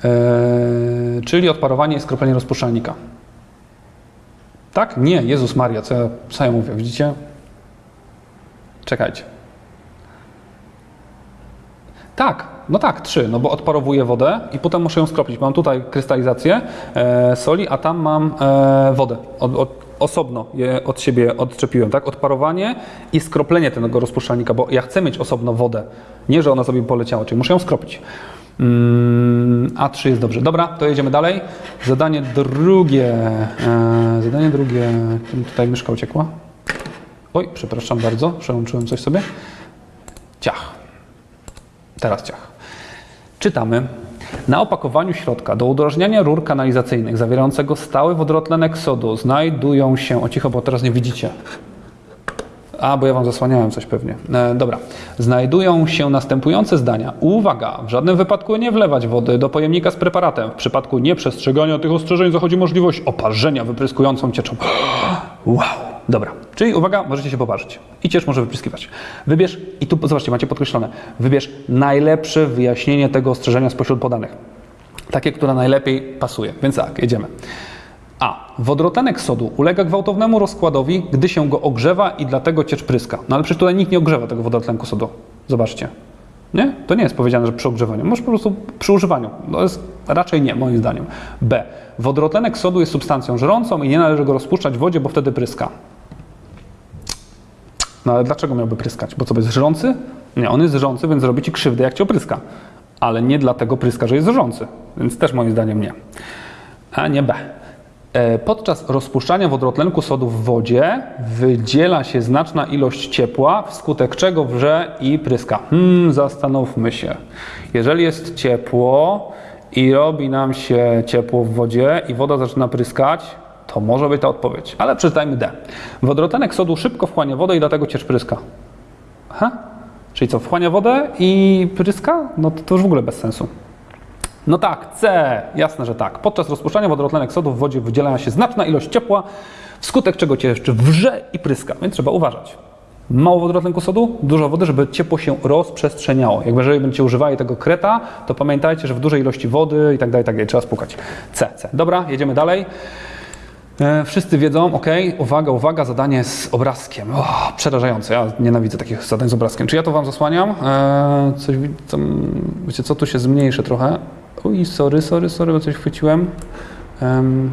Eee, czyli odparowanie i skroplenie rozpuszczalnika. Tak? Nie, Jezus Maria, co ja, co ja mówię, widzicie? Czekajcie. Tak, no tak, trzy, no bo odparowuję wodę i potem muszę ją skropić. Mam tutaj krystalizację e, soli, a tam mam e, wodę. Od, od, osobno je od siebie odczepiłem, tak? Odparowanie i skroplenie tego rozpuszczalnika, bo ja chcę mieć osobno wodę. Nie, że ona sobie poleciała, czyli muszę ją skropić. Mm, A3 jest dobrze. Dobra, to jedziemy dalej. Zadanie drugie. E, zadanie drugie. Tutaj myszka uciekła. Oj, przepraszam bardzo, przełączyłem coś sobie. Ciach. Teraz ciach. Czytamy. Na opakowaniu środka do udrożniania rur kanalizacyjnych zawierającego stały wodorotlenek sodu znajdują się... O cicho, bo teraz nie widzicie. A, bo ja Wam zasłaniałem coś pewnie. E, dobra. Znajdują się następujące zdania. Uwaga! W żadnym wypadku nie wlewać wody do pojemnika z preparatem. W przypadku nieprzestrzegania tych ostrzeżeń zachodzi możliwość oparzenia wypryskującą cieczą. Wow! Dobra. Czyli uwaga, możecie się poparzyć. I ciecz może wypryskiwać. Wybierz, i tu zobaczcie, macie podkreślone, wybierz najlepsze wyjaśnienie tego ostrzeżenia spośród podanych. Takie, które najlepiej pasuje. Więc tak, jedziemy. A. Wodorotlenek sodu ulega gwałtownemu rozkładowi, gdy się go ogrzewa i dlatego ciecz pryska. No ale przecież tutaj nikt nie ogrzewa tego wodorotlenku sodu. Zobaczcie. Nie? To nie jest powiedziane, że przy ogrzewaniu. Może po prostu przy używaniu. To jest raczej nie, moim zdaniem. B. Wodorotlenek sodu jest substancją żrącą i nie należy go rozpuszczać w wodzie, bo wtedy pryska. No ale dlaczego miałby pryskać? Bo co, jest żrący? Nie, on jest żrący, więc zrobi ci krzywdę, jak cię opryska. Ale nie dlatego pryska, że jest żrący. Więc też moim zdaniem nie. A nie B. E, Podczas rozpuszczania wodorotlenku sodu w wodzie wydziela się znaczna ilość ciepła, wskutek czego wrze i pryska. Hmm, zastanówmy się. Jeżeli jest ciepło i robi nam się ciepło w wodzie i woda zaczyna pryskać, to może być ta odpowiedź. Ale przeczytajmy D. Wodorotlenek sodu szybko wchłania wodę i dlatego ciecz pryska. Aha. Czyli co, wchłania wodę i pryska? No to, to już w ogóle bez sensu. No tak, C. Jasne, że tak. Podczas rozpuszczania wodorotlenek sodu w wodzie wydziela się znaczna ilość ciepła, wskutek czego cię jeszcze wrze i pryska, więc trzeba uważać. Mało wodorotlenku sodu, dużo wody, żeby ciepło się rozprzestrzeniało. Jakby jeżeli będziecie używali tego kreta, to pamiętajcie, że w dużej ilości wody i tak dalej, tak dalej, trzeba spłukać. C, C. Dobra, jedziemy dalej. E, Wszyscy wiedzą, ok, uwaga, uwaga, zadanie z obrazkiem. O, przerażające, ja nienawidzę takich zadań z obrazkiem. Czy ja to Wam zasłaniam? E, coś, co, wiecie co, tu się zmniejszy trochę. Oj, sorry, sorry, sorry, bo coś chwyciłem. Em,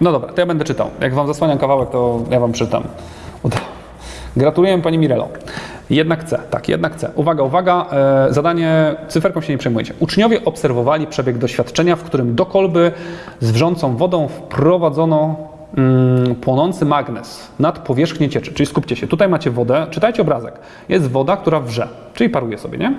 No dobra, to ja będę czytał. Jak wam zasłaniam kawałek, to ja wam czytam. Gratuluję pani Mirelo. Jednak C, tak, jednak C. Uwaga, uwaga, e, zadanie, cyferką się nie przejmujecie. Uczniowie obserwowali przebieg doświadczenia, w którym do kolby z wrzącą wodą wprowadzono mm, płonący magnes nad powierzchnię cieczy. Czyli skupcie się, tutaj macie wodę, czytajcie obrazek. Jest woda, która wrze, czyli paruje sobie, nie?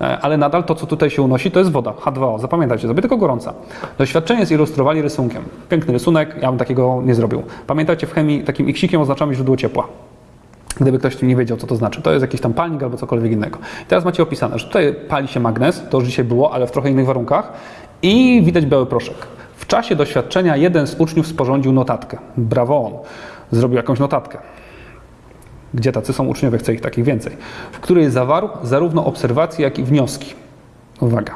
E, ale nadal to, co tutaj się unosi, to jest woda, H2O. Zapamiętajcie sobie, tylko gorąca. Doświadczenie zilustrowali rysunkiem. Piękny rysunek, ja bym takiego nie zrobił. Pamiętajcie, w chemii takim iksikiem oznaczamy źródło ciepła. Gdyby ktoś nie wiedział, co to znaczy. To jest jakiś tam palnik albo cokolwiek innego. I teraz macie opisane, że tutaj pali się magnes, to już dzisiaj było, ale w trochę innych warunkach i widać biały proszek. W czasie doświadczenia jeden z uczniów sporządził notatkę. Brawo on. Zrobił jakąś notatkę. Gdzie tacy są uczniowie, chcę ich takich więcej. W której zawarł zarówno obserwacje, jak i wnioski. Uwaga.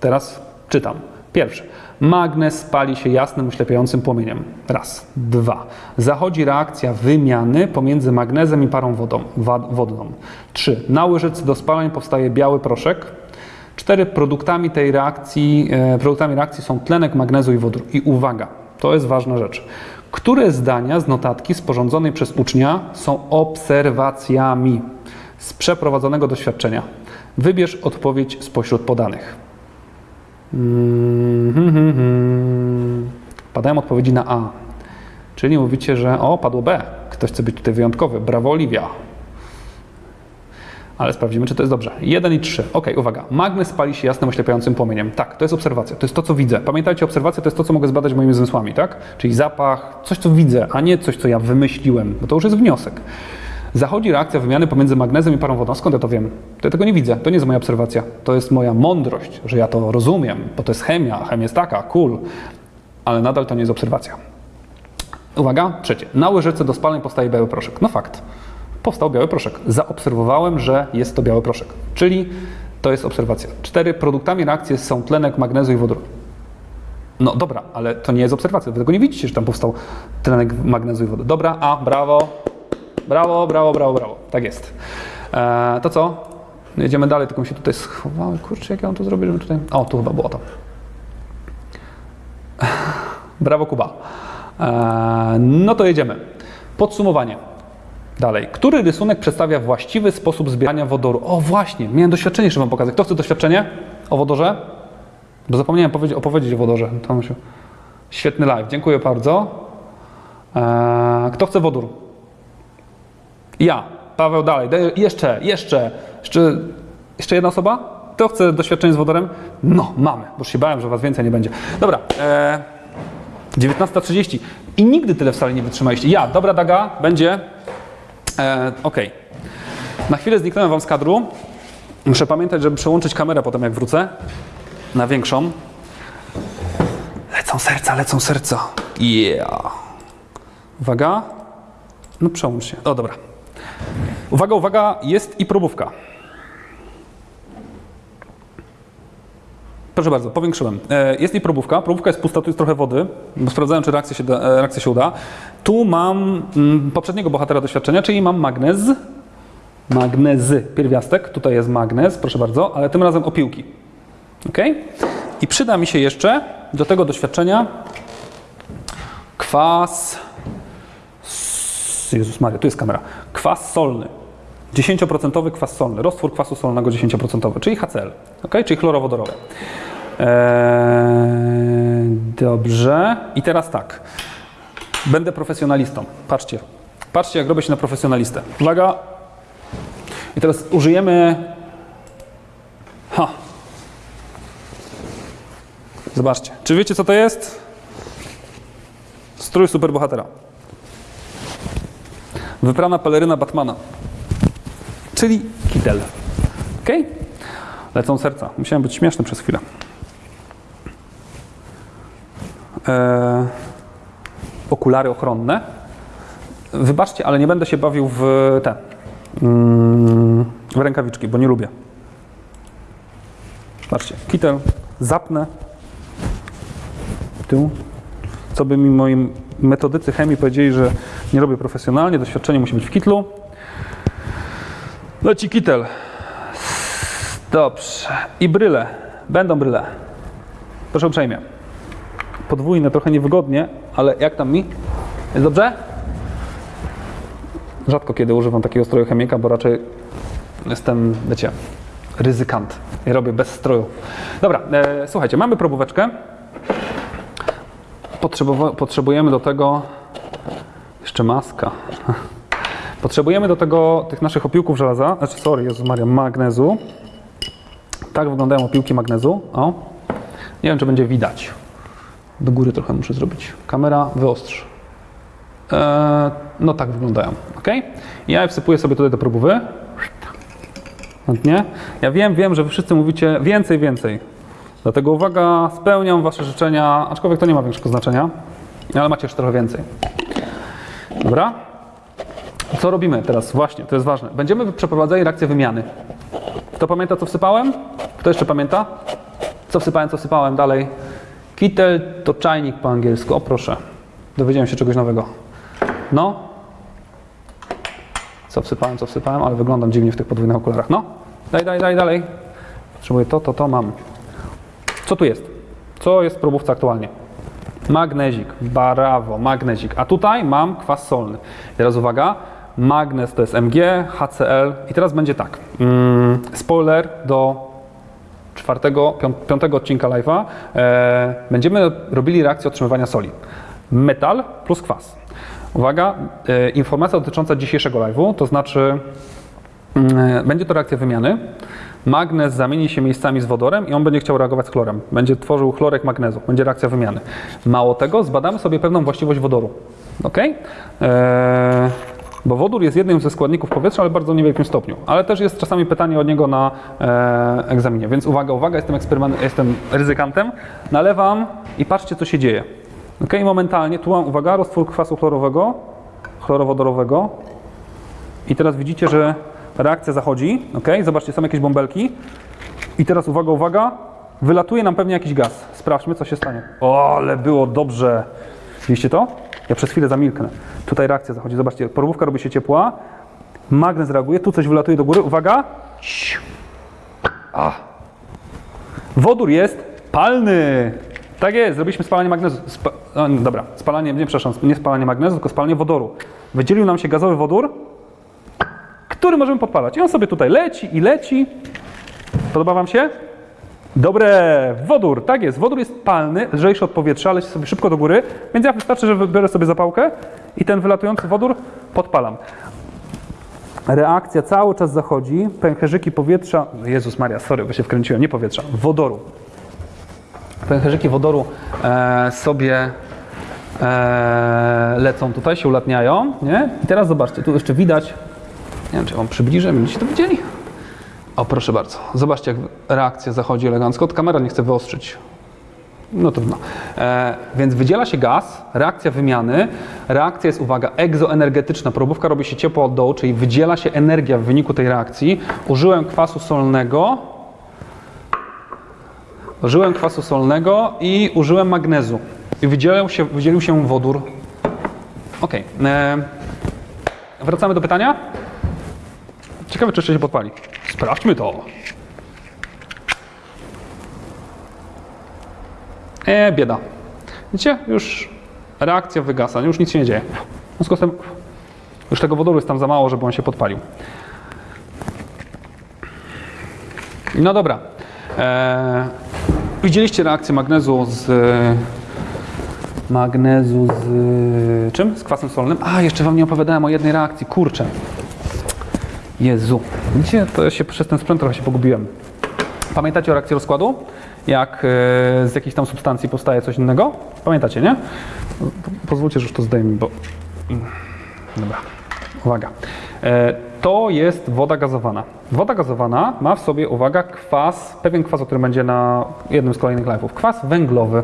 Teraz czytam. Pierwsze. Magnes pali się jasnym, oślepiającym płomieniem. Raz. Dwa. Zachodzi reakcja wymiany pomiędzy magnezem i parą wodą, wodną. Trzy. Na łyżeczce do spalań powstaje biały proszek. Cztery. Produktami tej reakcji, e, produktami reakcji są tlenek magnezu i wodór. I uwaga, to jest ważna rzecz. Które zdania z notatki sporządzonej przez ucznia są obserwacjami z przeprowadzonego doświadczenia? Wybierz odpowiedź spośród podanych. Mhm. Padają odpowiedzi na A. Czyli mówicie, że o, padło B. Ktoś chce być tutaj wyjątkowy. Brawo, Oliwia. Ale sprawdzimy, czy to jest dobrze. 1 i 3. Ok, uwaga. Magnes pali się jasnym, oślepiającym płomieniem. Tak, to jest obserwacja. To jest to, co widzę. Pamiętajcie, obserwacja to jest to, co mogę zbadać moimi zmysłami, tak? Czyli zapach, coś, co widzę, a nie coś, co ja wymyśliłem, bo to już jest wniosek. Zachodzi reakcja wymiany pomiędzy magnezem i parą wodą. Skąd ja to wiem? To ja tego nie widzę. To nie jest moja obserwacja. To jest moja mądrość, że ja to rozumiem, bo to jest chemia. Chemia jest taka, cool. Ale nadal to nie jest obserwacja. Uwaga, trzecie. Na łyżeczce do spaleń powstaje biały proszek. No fakt. Powstał biały proszek. Zaobserwowałem, że jest to biały proszek. Czyli to jest obserwacja. Cztery. Produktami reakcji są tlenek magnezu i wodór. No dobra, ale to nie jest obserwacja. Wy tego nie widzicie, że tam powstał tlenek magnezu i wody. Dobra, a, brawo. Brawo, brawo, brawo, brawo. Tak jest. Eee, to co? Jedziemy dalej, tylko mi się tutaj schowały. Kurczę, jak ja mam to zrobić, żeby tutaj... O, tu chyba było to. Brawo, Kuba. Eee, no to jedziemy. Podsumowanie. Dalej. Który rysunek przedstawia właściwy sposób zbierania wodoru? O właśnie, miałem doświadczenie, żeby wam pokazać. Kto chce doświadczenie o wodorze? Bo zapomniałem powiedzieć, opowiedzieć o wodorze. Tomusiu. Świetny live, dziękuję bardzo. Eee, kto chce wodór? Ja. Paweł dalej. Jeszcze, jeszcze, jeszcze, jeszcze jedna osoba? Kto chce doświadczenie z wodorem? No, mamy, bo się bałem, że was więcej nie będzie. Dobra. E, 19.30 i nigdy tyle w sali nie wytrzymaliście. Ja, dobra Daga, będzie. E, Okej. Na chwilę zniknąłem wam z kadru. Muszę pamiętać, żeby przełączyć kamerę potem jak wrócę na większą. Lecą serca, lecą serca. Yeah. Uwaga. No przełącz się. O, dobra. Uwaga, uwaga, jest i probówka. Proszę bardzo, powiększyłem. E, Jest i probówka. Probówka jest pusta, tu jest trochę wody, sprawdzałem, czy reakcja się, da, e, reakcja się uda. Tu mam mm, poprzedniego bohatera doświadczenia, czyli mam magnez. Magnezy, pierwiastek. Tutaj jest magnez, proszę bardzo, ale tym razem opiłki. Ok? I przyda mi się jeszcze do tego doświadczenia kwas. Jezus Maria, tu jest kamera. Kwas solny. 10% kwas solny, roztwór kwasu solnego 10%, czyli HCl, ok? czyli chlorowodorowy. Eee, dobrze. I teraz tak. Będę profesjonalistą. Patrzcie. Patrzcie, jak robię się na profesjonalistę. Uwaga. I teraz użyjemy. Ha. Zobaczcie. Czy wiecie, co to jest? Strój superbohatera. Wyprana peleryna Batmana. Czyli kitel. Ok? Lecą serca. Musiałem być śmieszny przez chwilę. Eee, okulary ochronne. Wybaczcie, ale nie będę się bawił w te mm, w rękawiczki, bo nie lubię. Patrzcie, kitel, zapnę. Tu. Co by mi moi metodycy chemii powiedzieli, że nie robię profesjonalnie, doświadczenie musi być w kitlu. Leci kitel. Dobrze. I bryle. Będą bryle. Proszę uprzejmie. Podwójne, trochę niewygodnie, ale jak tam mi? Jest dobrze? Rzadko kiedy używam takiego stroju chemika, bo raczej jestem, wiecie, ryzykant. I robię bez stroju. Dobra, e, słuchajcie, mamy probóweczkę. Potrzebujemy do tego jeszcze maska. Potrzebujemy do tego tych naszych opiłków żelaza, znaczy sorry, Jezus Maria, magnezu. Tak wyglądają opiłki magnezu. O. Nie wiem, czy będzie widać. Do góry trochę muszę zrobić. Kamera wyostrz. Eee, no tak wyglądają, ok? Ja wsypuję sobie tutaj do probówy. Ładnie. Ja wiem, wiem, że wy wszyscy mówicie więcej, więcej. Dlatego uwaga, spełniam wasze życzenia, aczkolwiek to nie ma większego znaczenia, ale macie jeszcze trochę więcej. Dobra? Co robimy teraz? Właśnie, to jest ważne. Będziemy przeprowadzali reakcję wymiany. Kto pamięta, co wsypałem? Kto jeszcze pamięta? Co wsypałem, co wsypałem dalej? Kitel to czajnik po angielsku. O proszę, dowiedziałem się czegoś nowego. No. Co wsypałem, co wsypałem, ale wyglądam dziwnie w tych podwójnych okularach. No. Daj, daj, daj, dalej. Potrzebuję to, to, to, mam. Co tu jest? Co jest w probówce aktualnie? Magnezik, brawo, magnezik. A tutaj mam kwas solny. Teraz uwaga, magnez to jest Mg, HCl i teraz będzie tak. Mm, spoiler do czwartego, pią- piątego odcinka live'a. E, będziemy robili reakcję otrzymywania soli. Metal plus kwas. Uwaga, e, informacja dotycząca dzisiejszego live'u, to znaczy Mm, Będzie to reakcja wymiany. Magnez zamieni się miejscami z wodorem i on będzie chciał reagować z chlorem. Będzie tworzył chlorek magnezu. Będzie reakcja wymiany. Mało tego, zbadamy sobie pewną właściwość wodoru. Ok? Eee, bo wodór jest jednym ze składników powietrza, ale w bardzo niewielkim stopniu. Ale też jest czasami pytanie od niego na e, egzaminie. Więc uwaga, uwaga, jestem, jestem ryzykantem. Nalewam i patrzcie, co się dzieje. Ok? Momentalnie, tu mam, uwaga, roztwór kwasu chlorowego, chlorowodorowego. I teraz widzicie, że reakcja zachodzi, ok? Zobaczcie, są jakieś bąbelki. I teraz uwaga, uwaga, wylatuje nam pewnie jakiś gaz. Sprawdźmy, co się stanie. O, ale było dobrze. Widzicie to? Ja przez chwilę zamilknę. Tutaj reakcja zachodzi. Zobaczcie, porówka robi się ciepła. Magnez reaguje, tu coś wylatuje do góry. Uwaga. A. Wodór jest palny. Tak jest, zrobiliśmy spalanie magnezu. Spa o, nie, dobra, spalanie, nie przepraszam, nie spalanie magnezu, tylko spalanie wodoru. Wydzielił nam się gazowy wodór, który możemy podpalać. I on sobie tutaj leci i leci. Podoba Wam się? Dobre, wodór, tak jest. Wodór jest palny, lżejszy od powietrza, leci sobie szybko do góry, więc ja wystarczy, że wybiorę sobie zapałkę i ten wylatujący wodór podpalam. Reakcja cały czas zachodzi, pęcherzyki powietrza, Jezus Maria, sorry, bo się wkręciłem, nie powietrza, wodoru. Pęcherzyki wodoru e, sobie e, lecą tutaj, się ulatniają, nie? I teraz zobaczcie, tu jeszcze widać, nie wiem, czy wam przybliżę, będziecie to widzieli? O, proszę bardzo. Zobaczcie, jak reakcja zachodzi elegancko. Od kamera nie chce wyostrzyć. No trudno. E, więc wydziela się gaz, reakcja wymiany. Reakcja jest, uwaga, egzoenergetyczna. Probówka robi się ciepło od dołu, czyli wydziela się energia w wyniku tej reakcji. Użyłem kwasu solnego. Użyłem kwasu solnego i użyłem magnezu. I wydzielił się, wydzielił się wodór. Ok. E, wracamy do pytania. Ciekawe, czy jeszcze się podpali. Sprawdźmy to. E, bieda. Widzicie? Już reakcja wygasa, już nic się nie dzieje. W związku z tym już tego wodoru jest tam za mało, żeby on się podpalił. No dobra. E, widzieliście reakcję magnezu z magnezu z czym? Z kwasem solnym. A, jeszcze wam nie opowiadałem o jednej reakcji. Kurczę. Jezu. Widzicie, to się przez ten sprzęt trochę się pogubiłem. Pamiętacie o reakcji rozkładu? Jak e, z jakiejś tam substancji powstaje coś innego? Pamiętacie, nie? Po- Pozwólcie, że już to zdejmę, bo... Dobra. Uwaga. E, to jest woda gazowana. Woda gazowana ma w sobie, uwaga, kwas, pewien kwas, o którym będzie na jednym z kolejnych live'ów. Kwas węglowy.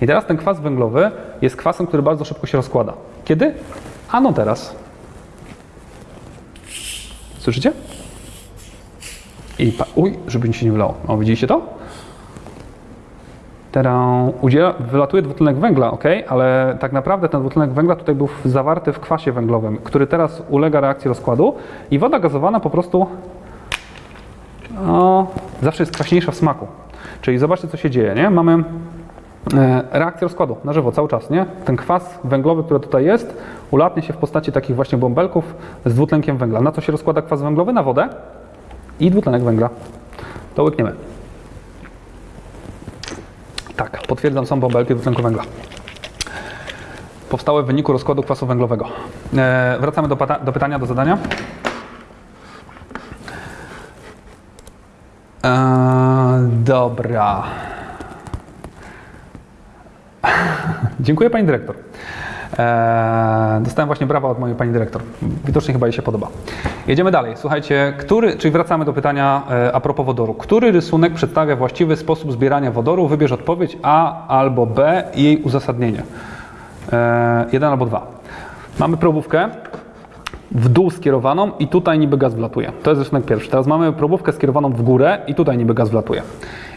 I teraz ten kwas węglowy jest kwasem, który bardzo szybko się rozkłada. Kiedy? Ano teraz. Słyszycie? I uj, żeby mi się nie wylało. O, widzieliście to? Teraz udziela, wylatuje dwutlenek węgla, ok, ale tak naprawdę ten dwutlenek węgla tutaj był zawarty w kwasie węglowym, który teraz ulega reakcji rozkładu i woda gazowana po prostu o, zawsze jest kwaśniejsza w smaku. Czyli zobaczcie, co się dzieje, nie? Mamy reakcja rozkładu na żywo cały czas, nie? Ten kwas węglowy, który tutaj jest, ulatnia się w postaci takich właśnie bąbelków z dwutlenkiem węgla. Na co się rozkłada kwas węglowy? Na wodę i dwutlenek węgla. To łykniemy. Tak, potwierdzam, są bąbelki dwutlenku węgla. Powstałe w wyniku rozkładu kwasu węglowego. E, wracamy do, do pytania, do zadania. E, dobra. Dziękuję Pani Dyrektor. Eee, dostałem właśnie brawa od mojej Pani Dyrektor. Widocznie chyba jej się podoba. Jedziemy dalej. Słuchajcie, który, czyli wracamy do pytania e, a propos wodoru. Który rysunek przedstawia właściwy sposób zbierania wodoru? Wybierz odpowiedź A albo B i jej uzasadnienie. Eee, jeden albo dwa. Mamy probówkę w dół skierowaną i tutaj niby gaz wlatuje. To jest rysunek pierwszy. Teraz mamy probówkę skierowaną w górę i tutaj niby gaz wlatuje.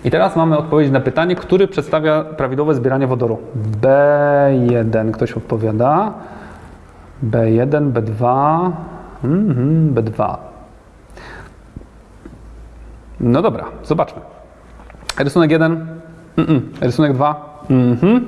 I teraz mamy odpowiedź na pytanie, który przedstawia prawidłowe zbieranie wodoru. B1 ktoś odpowiada. B1, B2, mhm, B2. No dobra, zobaczmy. Rysunek 1, mm, rysunek 2, mhm.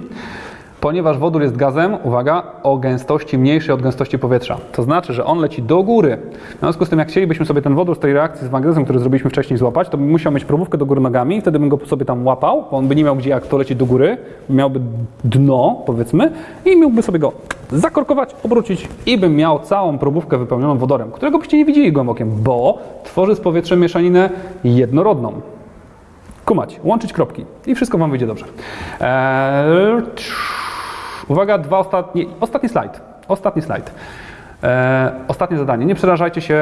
Ponieważ wodór jest gazem, uwaga, o gęstości mniejszej od gęstości powietrza. To znaczy, że on leci do góry. W związku z tym, jak chcielibyśmy sobie ten wodór z tej reakcji z magnezem, który zrobiliśmy wcześniej, złapać, to bym musiał mieć probówkę do góry nogami, wtedy bym go sobie tam łapał, bo on by nie miał gdzie, jak to leci do góry, miałby dno, powiedzmy, i mógłby sobie go zakorkować, obrócić i bym miał całą probówkę wypełnioną wodorem, którego byście nie widzieli gołym bo tworzy z powietrzem mieszaninę jednorodną kumać, łączyć kropki i wszystko Wam wyjdzie dobrze. Eee, uwaga, dwa ostatnie, ostatni slajd. Ostatni slajd. Eee, ostatnie zadanie. Nie przerażajcie się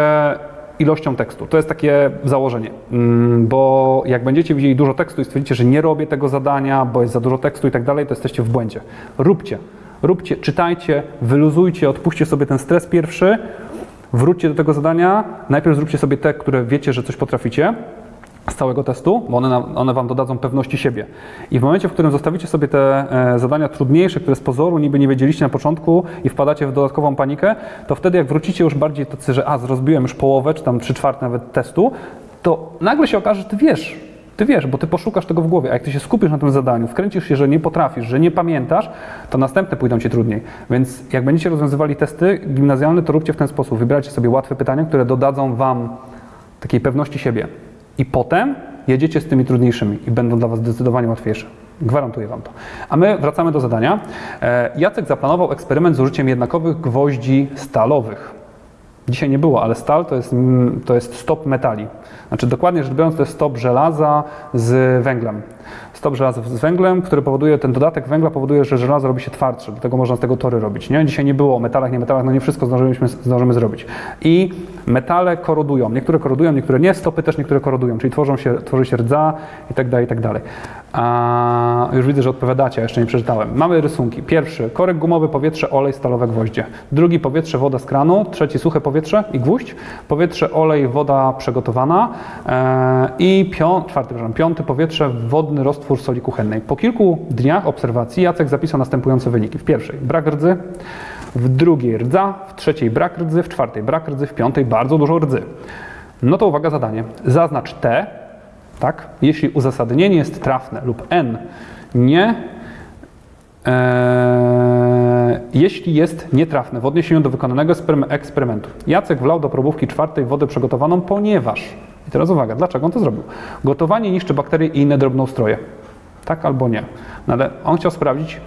ilością tekstu. To jest takie założenie, mm, bo jak będziecie widzieli dużo tekstu i stwierdzicie, że nie robię tego zadania, bo jest za dużo tekstu i tak dalej, to jesteście w błędzie. Róbcie. Róbcie, czytajcie, wyluzujcie, odpuśćcie sobie ten stres pierwszy, wróćcie do tego zadania, najpierw zróbcie sobie te, które wiecie, że coś potraficie, z całego testu, bo one, one Wam dodadzą pewności siebie. I w momencie, w którym zostawicie sobie te e, zadania trudniejsze, które z pozoru niby nie wiedzieliście na początku i wpadacie w dodatkową panikę, to wtedy jak wrócicie już bardziej tacy, że a, rozbiłem już połowę, czy tam trzy czwarte nawet testu, to nagle się okaże, że Ty wiesz, Ty wiesz, bo Ty poszukasz tego w głowie, a jak Ty się skupisz na tym zadaniu, wkręcisz się, że nie potrafisz, że nie pamiętasz, to następne pójdą Ci trudniej. Więc jak będziecie rozwiązywali testy gimnazjalne, to róbcie w ten sposób. Wybierajcie sobie łatwe pytania, które dodadzą Wam takiej pewności siebie. I potem jedziecie z tymi trudniejszymi i będą dla Was zdecydowanie łatwiejsze. Gwarantuję Wam to. A my wracamy do zadania. E, Jacek zaplanował eksperyment z użyciem jednakowych gwoździ stalowych. Dzisiaj nie było, ale stal to jest, mm, to jest stop metali. Znaczy dokładnie rzecz biorąc to jest stop żelaza z węglem. Stop żelaza z węglem, który powoduje, ten dodatek węgla powoduje, że żelazo robi się twardsze, dlatego można z tego tory robić. Nie? Dzisiaj nie było o metalach, nie metalach, no nie wszystko zdążyliśmy, zdążymy zrobić. I metale korodują. Niektóre korodują, niektóre nie, stopy też niektóre korodują, czyli tworzą się, tworzy się rdza i tak dalej, i tak dalej. A, już widzę, że odpowiadacie, jeszcze nie przeczytałem. Mamy rysunki. Pierwszy, korek gumowy, powietrze, olej, stalowe gwoździe. Drugi, powietrze, woda z kranu. Trzeci, suche powietrze i gwóźdź. Powietrze, olej, woda przygotowana. E, I pią, czwarty, przepraszam, piąty, powietrze, wodny roztwór soli kuchennej. Po kilku dniach obserwacji Jacek zapisał następujące wyniki. W pierwszej, brak rdzy. W drugiej rdza, w trzeciej brak rdzy, w czwartej brak rdzy, w piątej bardzo dużo rdzy. No to uwaga zadanie. Zaznacz T, tak? Jeśli uzasadnienie jest trafne lub N nie, e, jeśli jest nietrafne w odniesieniu do wykonanego eksperymen- eksperymentu. Jacek wlał do probówki czwartej wodę przygotowaną, ponieważ, teraz uwaga, dlaczego on to zrobił? Gotowanie niszczy bakterie i inne drobnoustroje. Tak albo nie. No ale on chciał sprawdzić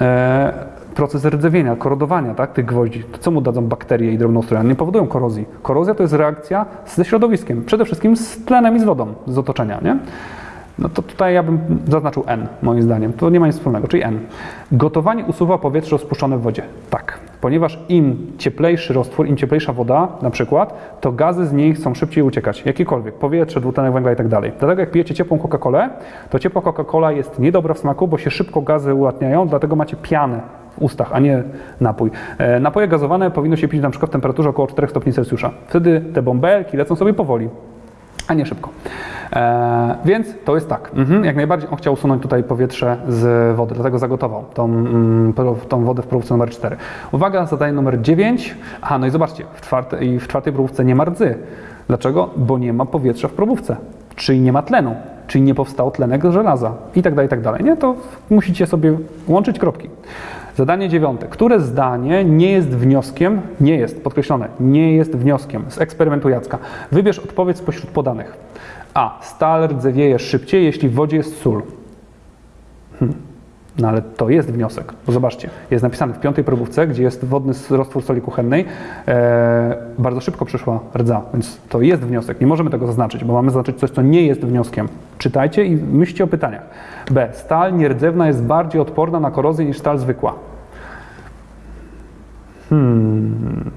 e, proces rdzewienia, korodowania tak, tych gwoździ. To co mu dadzą bakterie i drobnoustroje? One Nie powodują korozji. Korozja to jest reakcja ze środowiskiem, przede wszystkim z tlenem i z wodą z otoczenia. Nie? No to tutaj ja bym zaznaczył N, moim zdaniem. To nie ma nic wspólnego, czyli N. Gotowanie usuwa powietrze rozpuszczone w wodzie. Tak, ponieważ im cieplejszy roztwór, im cieplejsza woda na przykład, to gazy z niej chcą szybciej uciekać. Jakiekolwiek, powietrze, dwutlenek węgla i tak dalej. Dlatego jak pijecie ciepłą Coca-Colę, to ciepła Coca-Cola jest niedobra w smaku, bo się szybko gazy ulatniają, dlatego macie pianę w ustach, a nie napój. E, napoje gazowane powinno się pić na przykład w temperaturze około 4 stopni Celsjusza. Wtedy te bąbelki lecą sobie powoli a nie szybko. E, więc to jest tak. Mhm, jak najbardziej on chciał usunąć tutaj powietrze z wody, dlatego zagotował tą, mm, tą wodę w próbce numer 4. Uwaga, zadanie numer 9. Aha, no i zobaczcie, w, czwarte, i w czwartej próbce nie ma rdzy. Dlaczego? Bo nie ma powietrza w probówce, czyli nie ma tlenu. czyli nie powstał tlenek żelaza i tak dalej, i tak dalej. Nie? To musicie sobie łączyć kropki. Zadanie dziewiąte. Które zdanie nie jest wnioskiem, nie jest, podkreślone, nie jest wnioskiem z eksperymentu Jacka? Wybierz odpowiedź spośród podanych. A. Stal rdzewieje szybciej, jeśli w wodzie jest sól. Hmm. No ale to jest wniosek, bo zobaczcie, jest napisane w piątej probówce, gdzie jest wodny roztwór soli kuchennej, e, bardzo szybko przyszła rdza, więc to jest wniosek. Nie możemy tego zaznaczyć, bo mamy zaznaczyć coś, co nie jest wnioskiem. Czytajcie i myślcie o pytaniach. B. Stal nierdzewna jest bardziej odporna na korozję niż stal zwykła. Hmm.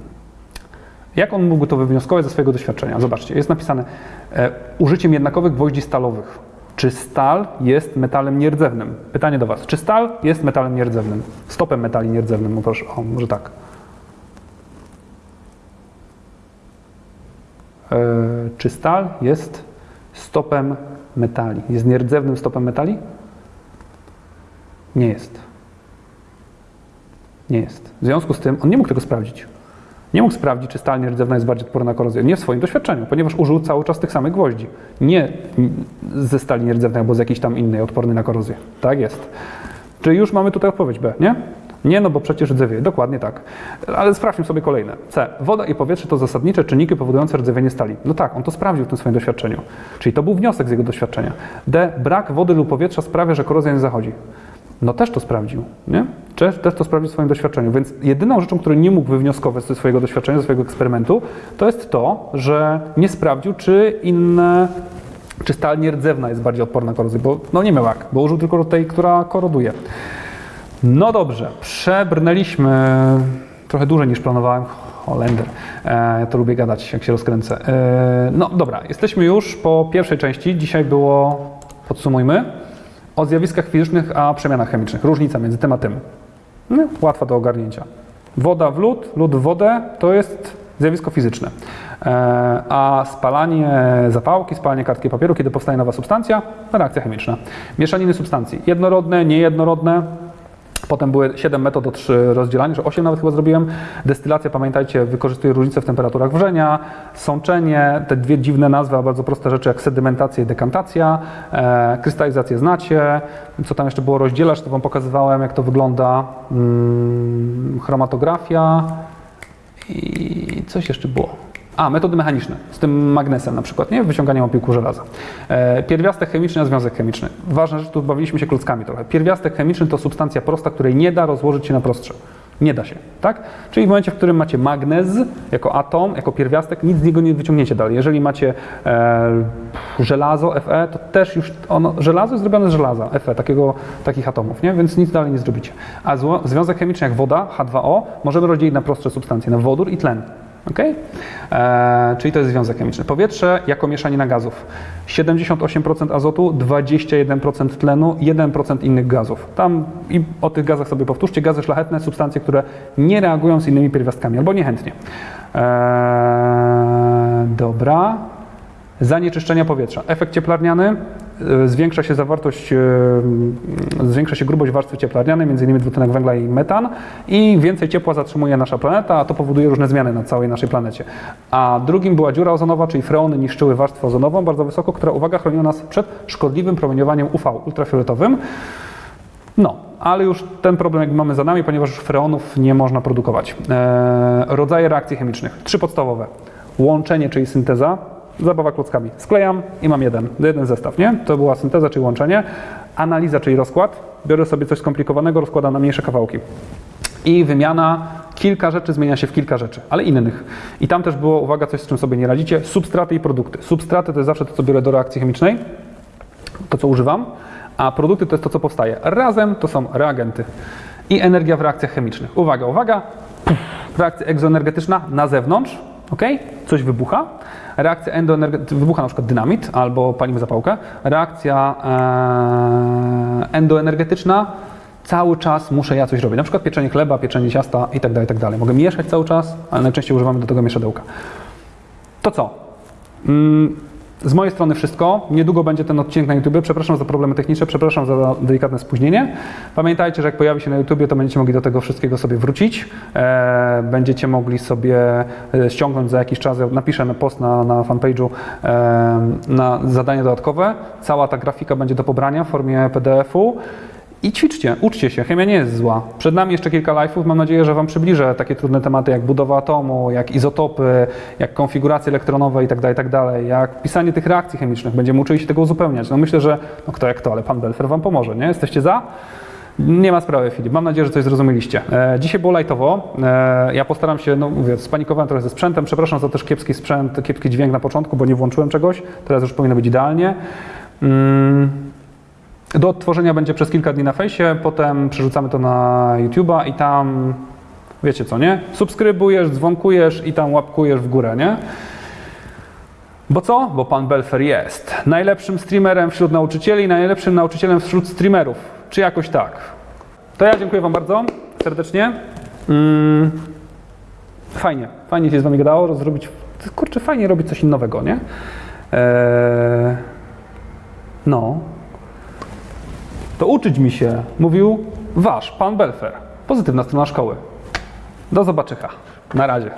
Jak on mógł to wywnioskować ze swojego doświadczenia? Zobaczcie, jest napisane e, użyciem jednakowych gwoździ stalowych. Czy stal jest metalem nierdzewnym? Pytanie do Was. Czy stal jest metalem nierdzewnym? Stopem metali nierdzewnym, no proszę, o, może tak. E, czy stal jest stopem metali? Jest nierdzewnym stopem metali? Nie jest. Nie jest. W związku z tym on nie mógł tego sprawdzić. Nie mógł sprawdzić, czy stal nierdzewna jest bardziej odporna na korozję. Nie w swoim doświadczeniu, ponieważ użył cały czas tych samych gwoździ. Nie ze stali nierdzewnej albo z jakiejś tam innej odpornej na korozję. Tak jest. Czyli już mamy tutaj odpowiedź B, nie? Nie, no bo przecież rdzewieje. Dokładnie tak. Ale sprawdźmy sobie kolejne. C. Woda i powietrze to zasadnicze czynniki powodujące rdzewienie stali. No tak, on to sprawdził w tym swoim doświadczeniu. Czyli to był wniosek z jego doświadczenia. D. Brak wody lub powietrza sprawia, że korozja nie zachodzi. No też to sprawdził, nie? Też, też to sprawdził w swoim doświadczeniu. Więc jedyną rzeczą, której nie mógł wywnioskować ze swojego doświadczenia, ze swojego eksperymentu, to jest to, że nie sprawdził, czy inne, czy stal nierdzewna jest bardziej odporna na korozję, bo no nie miał jak, bo użył tylko tej, która koroduje. No dobrze, przebrnęliśmy trochę dłużej niż planowałem. Holender. E, ja to lubię gadać, jak się rozkręcę. E, no dobra, jesteśmy już po pierwszej części. Dzisiaj było, podsumujmy, o zjawiskach fizycznych a przemianach chemicznych. Różnica między tym a tym. No, łatwa do ogarnięcia. Woda w lód, lód w wodę to jest zjawisko fizyczne. E, a spalanie zapałki, spalanie kartki papieru, kiedy powstaje nowa substancja, reakcja chemiczna. Mieszaniny substancji. Jednorodne, niejednorodne. Potem były 7 metod od rozdzielania, że 8 nawet chyba zrobiłem. Destylacja, pamiętajcie, wykorzystuje różnice w temperaturach wrzenia, sączenie, te dwie dziwne nazwy, a bardzo proste rzeczy jak sedymentacja i dekantacja, e, krystalizację znacie, co tam jeszcze było rozdzielacz, to Wam pokazywałem, jak to wygląda, mm, chromatografia i coś jeszcze było. A, metody mechaniczne, z tym magnesem na przykład, nie? Wyciąganiem opiłku żelaza. E, pierwiastek chemiczny, a związek chemiczny. Ważna rzecz, tu bawiliśmy się klockami trochę. Pierwiastek chemiczny to substancja prosta, której nie da rozłożyć się na prostsze. Nie da się, tak? Czyli w momencie, w którym macie magnez jako atom, jako pierwiastek, nic z niego nie wyciągniecie dalej. Jeżeli macie e, żelazo, Fe, to też już ono, żelazo jest zrobione z żelaza, Fe, takiego, takich atomów, nie? Więc nic dalej nie zrobicie. A zło, związek chemiczny jak woda, H2O, możemy rozdzielić na prostsze substancje, na wodór i tlen. Okay? E, czyli to jest związek chemiczny. Powietrze jako mieszanina gazów. 78% azotu, 21% tlenu, 1% innych gazów. Tam i o tych gazach sobie powtórzcie. Gazy szlachetne, substancje, które nie reagują z innymi pierwiastkami albo niechętnie. E, dobra. Zanieczyszczenia powietrza. Efekt cieplarniany. E, Zwiększa się zawartość, e, zwiększa się grubość warstwy cieplarnianej, m.in. dwutlenek węgla i metan i więcej ciepła zatrzymuje nasza planeta, a to powoduje różne zmiany na całej naszej planecie. A drugim była dziura ozonowa, czyli freony niszczyły warstwę ozonową bardzo wysoko, która, uwaga, chroniła nas przed szkodliwym promieniowaniem UV, ultrafioletowym. No, ale już ten problem jakby mamy za nami, ponieważ już freonów nie można produkować. E, rodzaje reakcji chemicznych. Trzy podstawowe. Łączenie, czyli synteza. Zabawa klockami. Sklejam i mam jeden, jeden zestaw, nie? To była synteza, czyli łączenie. Analiza, czyli rozkład. Biorę sobie coś skomplikowanego, rozkładam na mniejsze kawałki. I wymiana, kilka rzeczy zmienia się w kilka rzeczy, ale innych. I tam też było, uwaga, coś z czym sobie nie radzicie, substraty i produkty. Substraty to jest zawsze to, co biorę do reakcji chemicznej, to co używam, a produkty to jest to, co powstaje. Razem to są reagenty i energia w reakcjach chemicznych. Uwaga, uwaga, reakcja egzoenergetyczna na zewnątrz, ok? Coś wybucha. Reakcja endoenergetyczna, wybucha na przykład dynamit albo palimy zapałkę. Reakcja e, endoenergetyczna, cały czas muszę ja coś robić. Na przykład pieczenie chleba, pieczenie ciasta i tak dalej, i tak. Mogę mieszać cały czas, ale najczęściej używamy do tego mieszadełka. To co? Z mojej strony wszystko. Niedługo będzie ten odcinek na YouTube. Przepraszam za problemy techniczne, przepraszam za delikatne spóźnienie. Pamiętajcie, że jak pojawi się na YouTube, to będziecie mogli do tego wszystkiego sobie wrócić. E, będziecie mogli sobie e, ściągnąć za jakiś czas, napiszę na post na, na fanpage'u e, na zadanie dodatkowe. Cała ta grafika będzie do pobrania w formie PDF-u. I ćwiczcie, uczcie się, chemia nie jest zła. Przed nami jeszcze kilka live'ów, mam nadzieję, że Wam przybliżę takie trudne tematy jak budowa atomu, jak izotopy, jak konfiguracje elektronowe itd., itd., jak pisanie tych reakcji chemicznych. Będziemy uczyli się tego uzupełniać. No myślę, że no kto jak to, ale Pan Belfer Wam pomoże, nie? Jesteście za? Nie ma sprawy, Filip. Mam nadzieję, że coś zrozumieliście. E, dzisiaj było lajtowo. E, ja postaram się, no mówię, spanikowałem trochę ze sprzętem. Przepraszam za też kiepski sprzęt, kiepski dźwięk na początku, bo nie włączyłem czegoś. Teraz już powinno być idealnie. Mm. Do odtworzenia będzie przez kilka dni na fejsie, potem przerzucamy to na YouTube'a i tam, wiecie co, nie? Subskrybujesz, dzwonkujesz i tam łapkujesz w górę, nie? Bo co? Bo pan Belfer jest najlepszym streamerem wśród nauczycieli najlepszym nauczycielem wśród streamerów. Czy jakoś tak? To ja dziękuję wam bardzo serdecznie. Mm. Fajnie, fajnie się z wami gadało, zrobić, kurczę, fajnie robić coś innowego, nie? Eee, no, to uczyć mi się mówił wasz pan Belfer. Pozytywna strona szkoły. Do zobaczenia. Na razie.